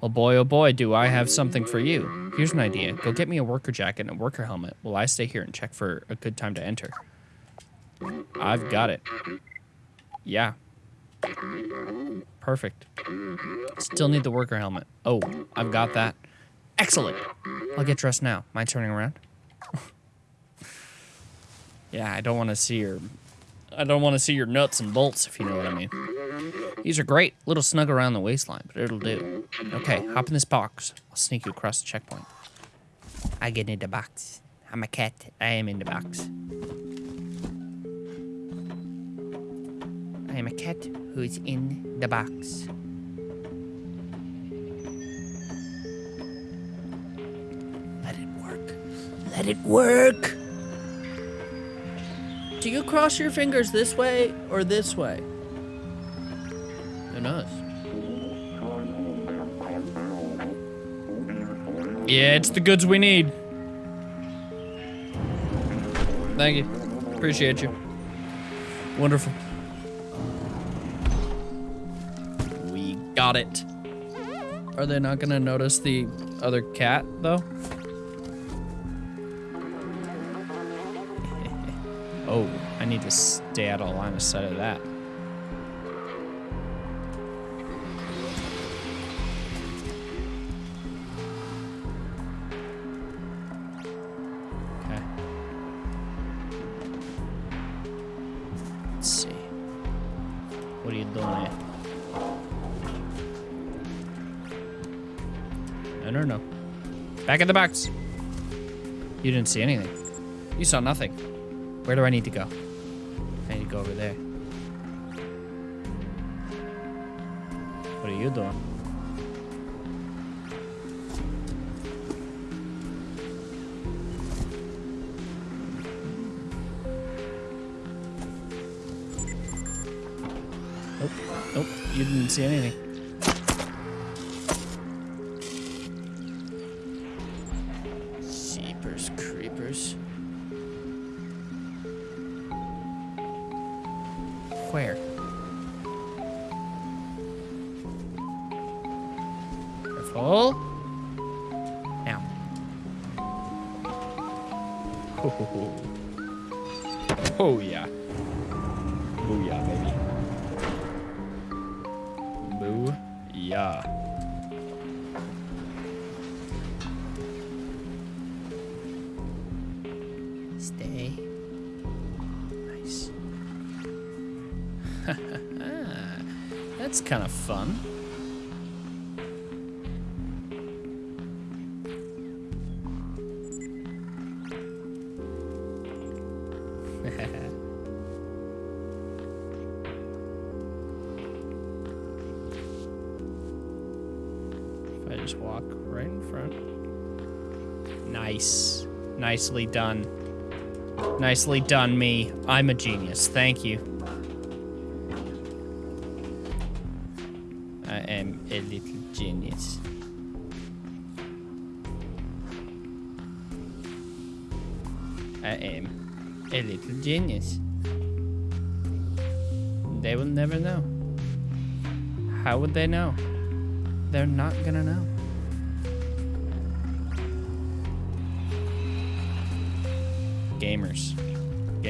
Well, boy, oh boy, do I have something for you. Here's an idea. Go get me a worker jacket and a worker helmet while I stay here and check for a good time to enter. I've got it. Yeah. Perfect. Still need the worker helmet. Oh, I've got that. Excellent. I'll get dressed now. Mind turning around? Yeah, I don't want to see your I don't want to see your nuts and bolts if you know what I mean. These are great. Little snug around the waistline, but it'll do. Okay, hop in this box. I'll sneak you across the checkpoint. I get in the box. I'm a cat. I am in the box. I am a cat who's in the box. Let it work. Let it work. Do you cross your fingers this way or this way? Who knows? Yeah, it's the goods we need. Thank you. Appreciate you. Wonderful. We got it. Are they not gonna notice the other cat, though? I need to stay out of line of sight of that. Okay. Let's see. What are you doing here? No, no, no. Back in the box. You didn't see anything. You saw nothing. Where do I need to go? Go over there. What are you doing? Nope. Nope. You didn't see anything. Nicely done. Nicely done, me. I'm a genius. Thank you. I am a little genius. I am a little genius. They will never know. How would they know? They're not gonna know.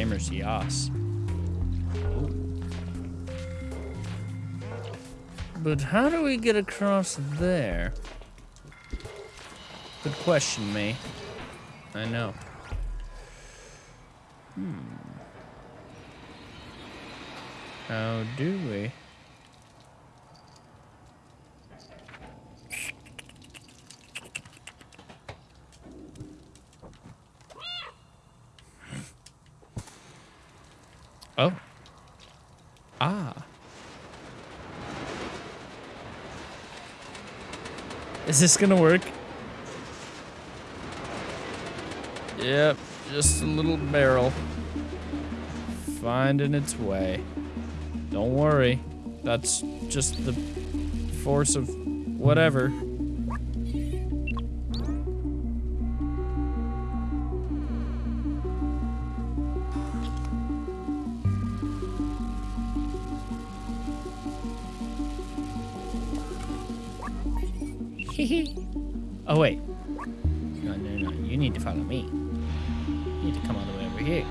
Yas. But how do we get across there? Good question, me. I know. Hmm. How do we? Oh. Ah. Is this gonna work? Yep, just a little barrel. Finding its way. Don't worry. That's just the force of whatever. Oh wait. No, no, no. You need to follow me. You need to come all the way over here.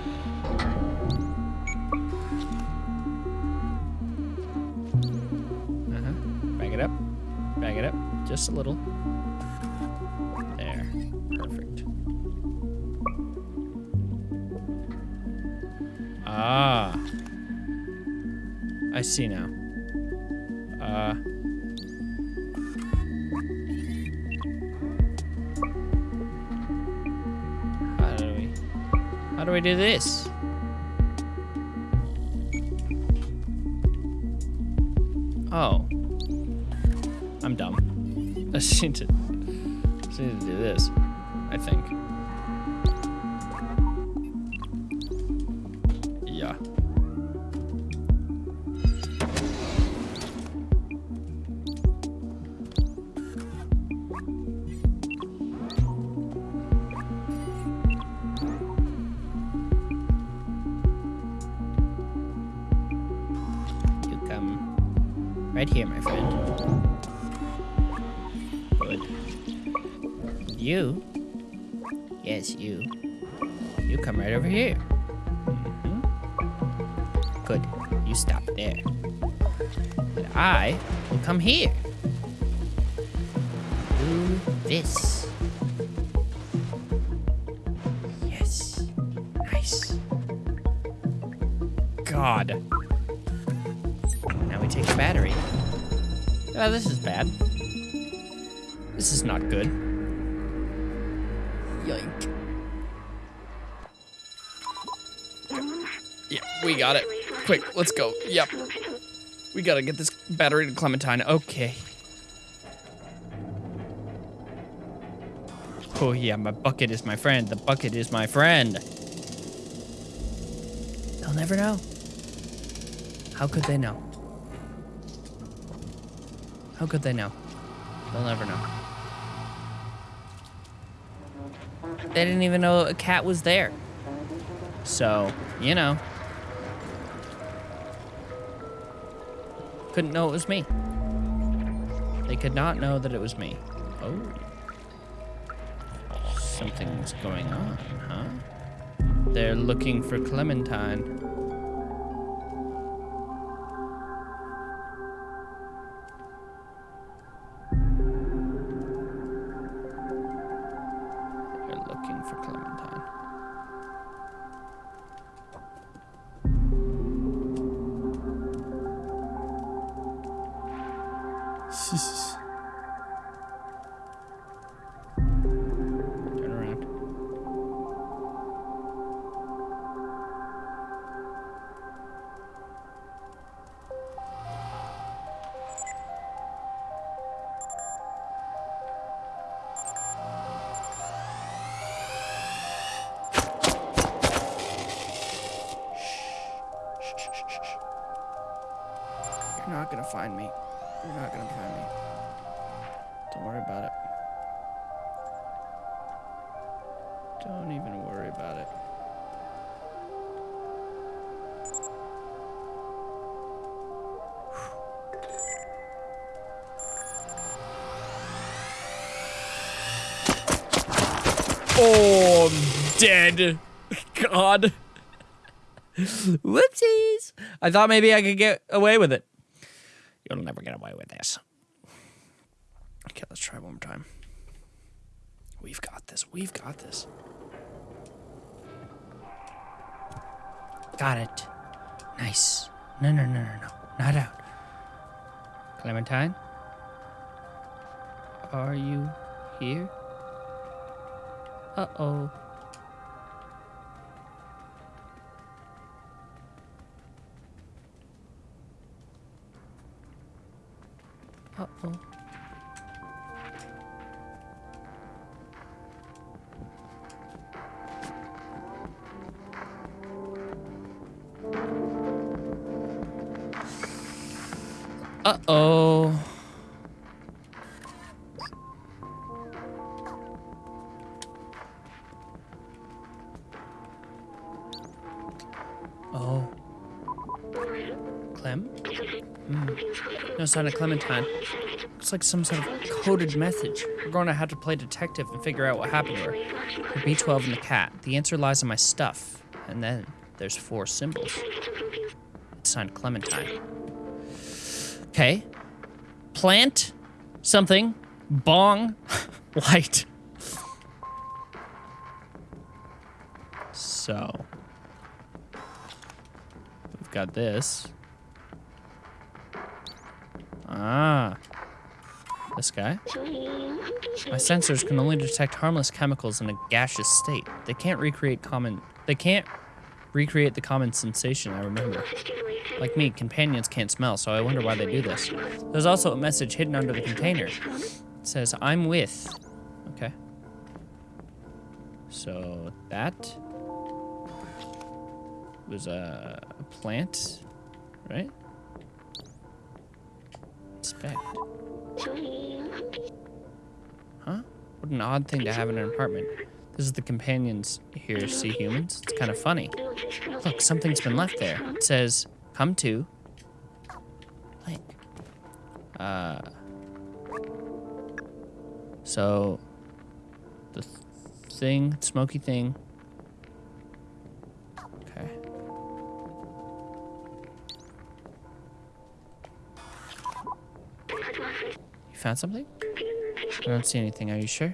Uh-huh. Back it up. Back it up. Just a little. There. Perfect. Ah. I see now. Do this? Oh. I'm dumb. I just Gotta get this battery to Clementine. Okay. Oh yeah, my bucket is my friend. The bucket is my friend. They'll never know. How could they know? How could they know? They'll never know. They didn't even know a cat was there. So, you know. Couldn't know it was me. They could not know that it was me. Oh. Something's going on, huh? They're looking for Clementine. I thought maybe I could get away with it. You'll never get away with this. Okay, let's try one more time. We've got this. We've got this. Got it. Nice. No, no, no, no, no. Not out. Clementine? Are you here? Uh oh. Uh No sign of Clementine. Looks like some sort of coded message. We're going to have to play detective and figure out what happened to her. The B12 and the cat. The answer lies in my stuff. And then there's four symbols. It's signed Clementine. Okay. Plant. Something. Bong. Light. So. We've got this. Ah. This guy. My sensors can only detect harmless chemicals in a gaseous state. They can't recreate common. They can't recreate the common sensation I remember. Like me, companions can't smell, so I wonder why they do this. There's also a message hidden under the container. It says, I'm with. Okay. So that was a, plant, right? Inspect. Huh? What an odd thing to have in an apartment. This is the companions here see humans. It's kind of funny. Look, something's been left there. It says, come to. Blank. Uh. So, the th- thing, smoky thing. Found something? I don't see anything. Are you sure?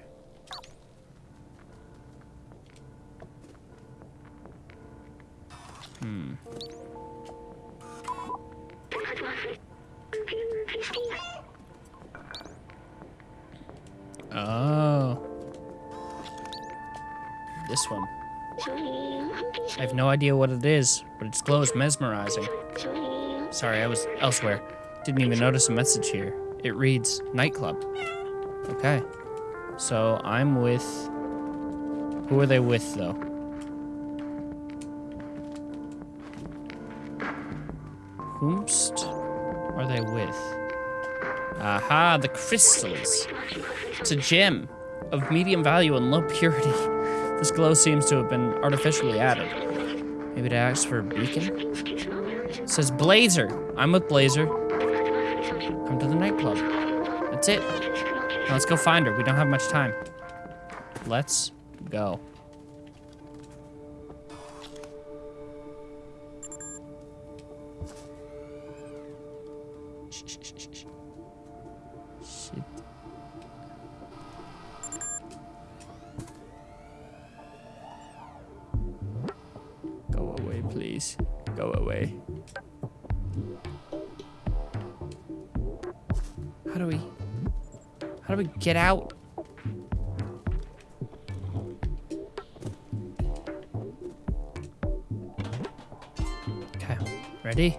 Hmm. Oh. This one. I have no idea what it is, but its glow is mesmerizing. Sorry, I was elsewhere. Didn't even notice a message here. It reads nightclub. Okay. So I'm with. Who are they with, though? Whomst are they with? Aha, the crystals. It's a gem of medium value and low purity. This glow seems to have been artificially added. Maybe it asks for a beacon? It says Blazer. I'm with Blazer. Come to the nightclub. That's it. Now let's go find her. We don't have much time. Let's go. Get out? Okay, ready?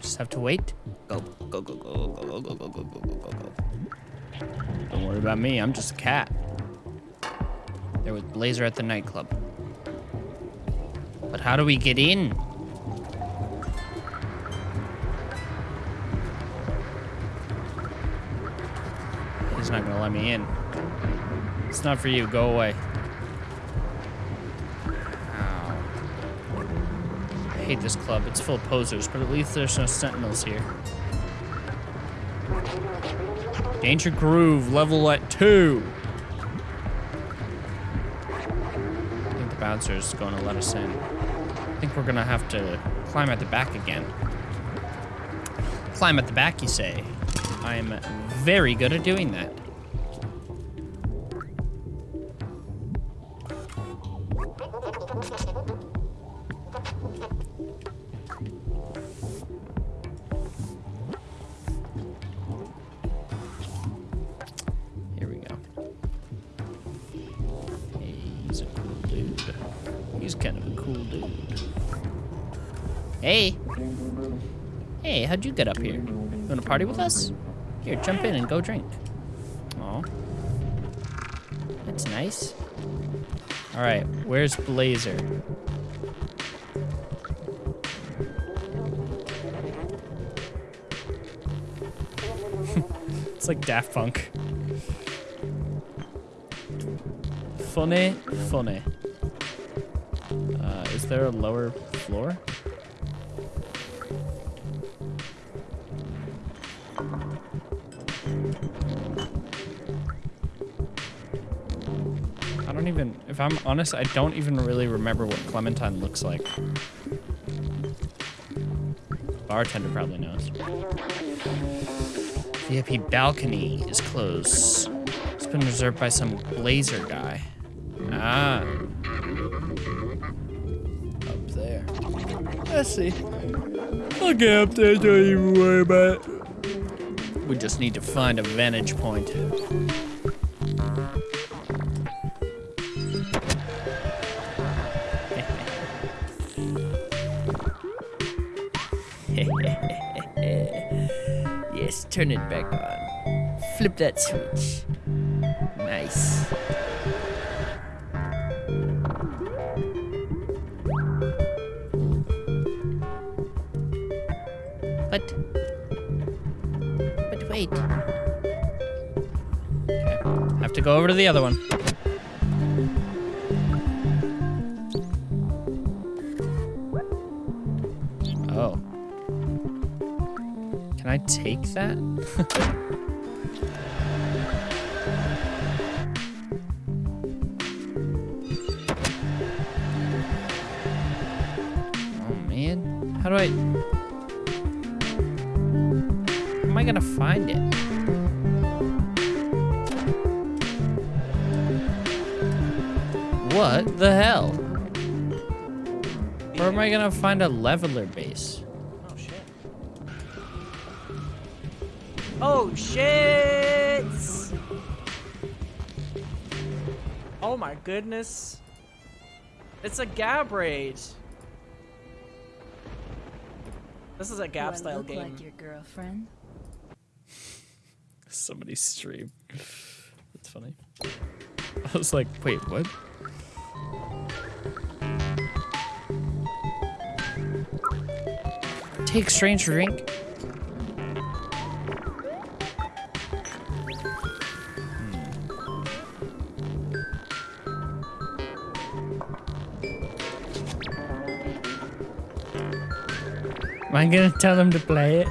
Just have to wait. Go, go, go, go, go, go, go, go, go, go, go, go, go. Don't worry about me, I'm just a cat. There with Blazer at the nightclub. But how do we get in? Let me in. It's not for you, go away. Ow. I hate this club. It's full of posers, but at least there's no sentinels here. Danger Groove, level at two. I think the bouncer is going to let us in. I think we're gonna have to climb at the back again. Climb at the back, you say? I am very good at doing that. Party with us? Here, jump in and go drink. Oh. That's nice. Alright, where's Blazer? it's like Daft Punk. Funny, funny. Uh, is there a lower floor? I'm honest, I don't even really remember what Clementine looks like. Bartender probably knows. VIP balcony is closed. It's been reserved by some blazer guy. Ah. Up there. Let's see. I'll get up there, don't even worry about it. We just need to find a vantage point. Turn it back on. Flip that switch. Nice. But. But wait. Have to go over to the other one. oh man. How do I... How am I gonna find it? What the hell? Where am I gonna find a leveler base? Goodness. It's a Gab raid. This is a Do Gab I style look game. like your girlfriend? Somebody's stream. That's funny. I was like, wait, what? Take strange drink. Am gonna tell them to play it?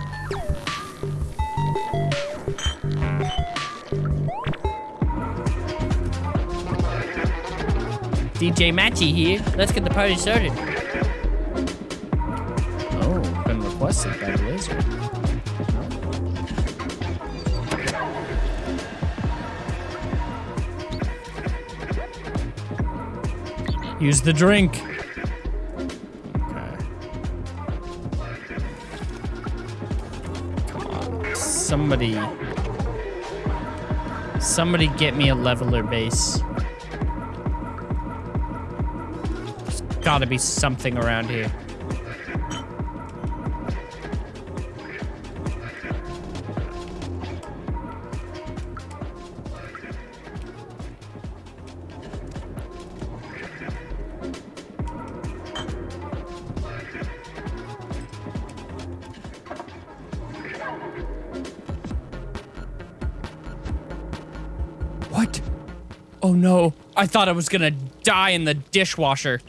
DJ Matchy here. Let's get the party started. Oh, been requested by Blizzard. Use the drink. Somebody. Somebody get me a leveler base. There's gotta be something around here. I thought I was gonna die in the dishwasher.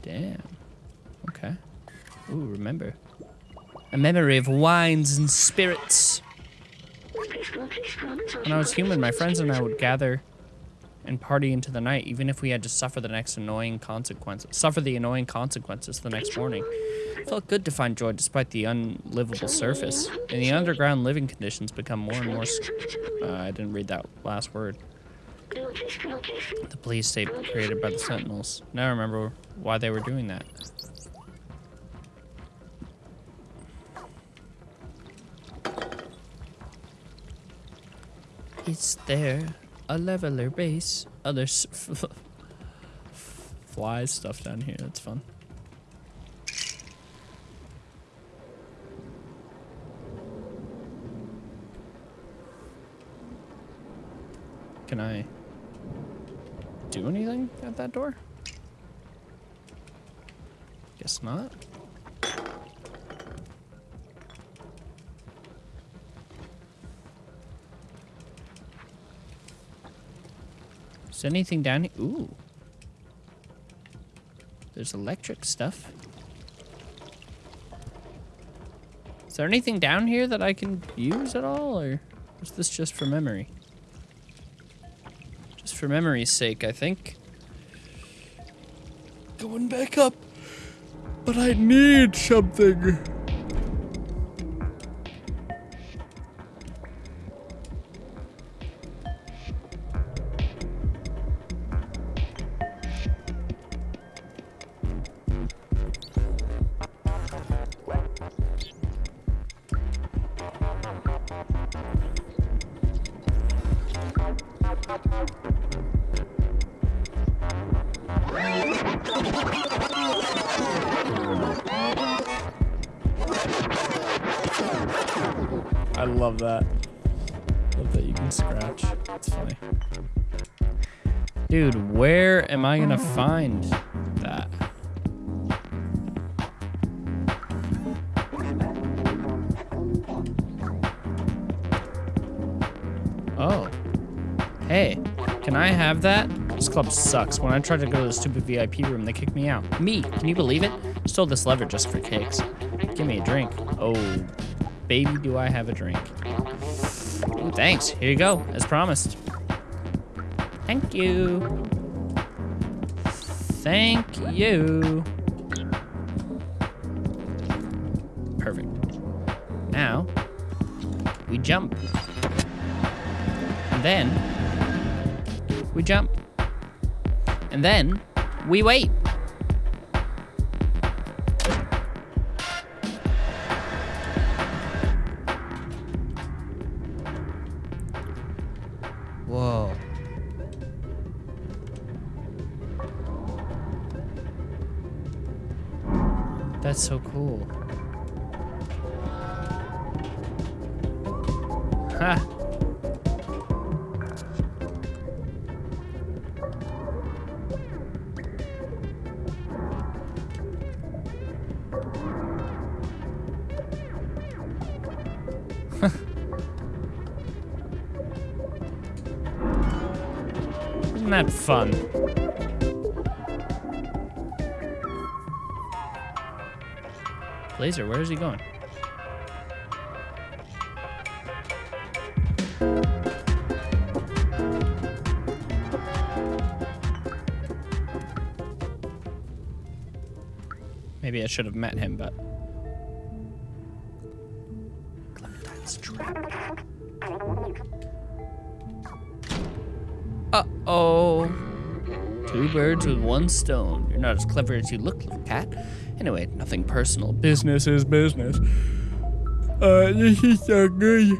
Damn. Okay. Ooh, remember. A memory of wines and spirits. When I was human, my friends and I would gather and party into the night, even if we had to suffer the next annoying consequences. Suffer the annoying consequences the next morning. It felt good to find joy despite the unlivable surface. And the underground living conditions become more and more. Uh, I didn't read that last word. The police state created by the Sentinels. Now I remember why they were doing that. It's there a leveler base? Oh, there's f- flies stuff down here. That's fun. Can I do anything at that door? Guess not. Is there anything down here? Ooh. There's electric stuff. Is there anything down here that I can use at all, or is this just for memory? For memory's sake, I think. Going back up. But I need something. I gonna find that? Oh. Hey, can I have that? This club sucks. When I tried to go to the stupid VIP room, they kicked me out. Me, can you believe it? Stole this lever just for kicks. Give me a drink. Oh, baby, do I have a drink. Thanks. Here you go, as promised. Thank you. Thank you. Perfect. Now, we jump. And then, we jump. And then, we wait. Blazer, where is he going? Maybe I should have met him, but. Clementine's trap. Uh oh. Two birds with one stone. You're not as clever as you look, cat. Anyway, nothing personal. Business is business. Uh, this is so good.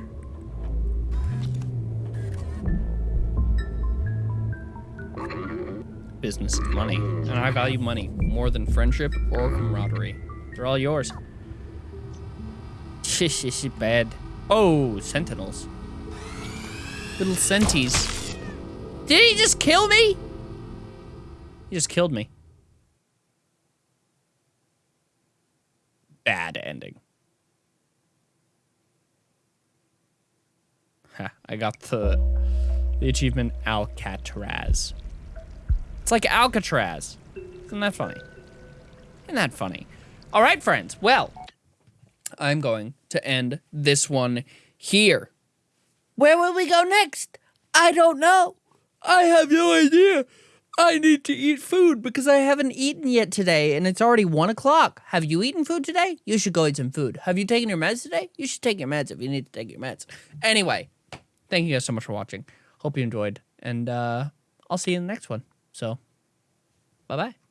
Business is money, and I value money more than friendship or camaraderie. They're all yours. Shish, shish, bad. Oh, sentinels. Little senties. Did he just kill me? He just killed me. Bad ending. Ha, I got the the achievement Alcatraz. It's like Alcatraz. Isn't that funny? Isn't that funny? All right, friends. Well, I'm going to end this one here. Where will we go next? I don't know. I have no idea. I need to eat food because I haven't eaten yet today and it's already one o'clock. Have you eaten food today? You should go eat some food. Have you taken your meds today? You should take your meds if you need to take your meds. Anyway, thank you guys so much for watching. Hope you enjoyed and uh, I'll see you in the next one. So, bye bye.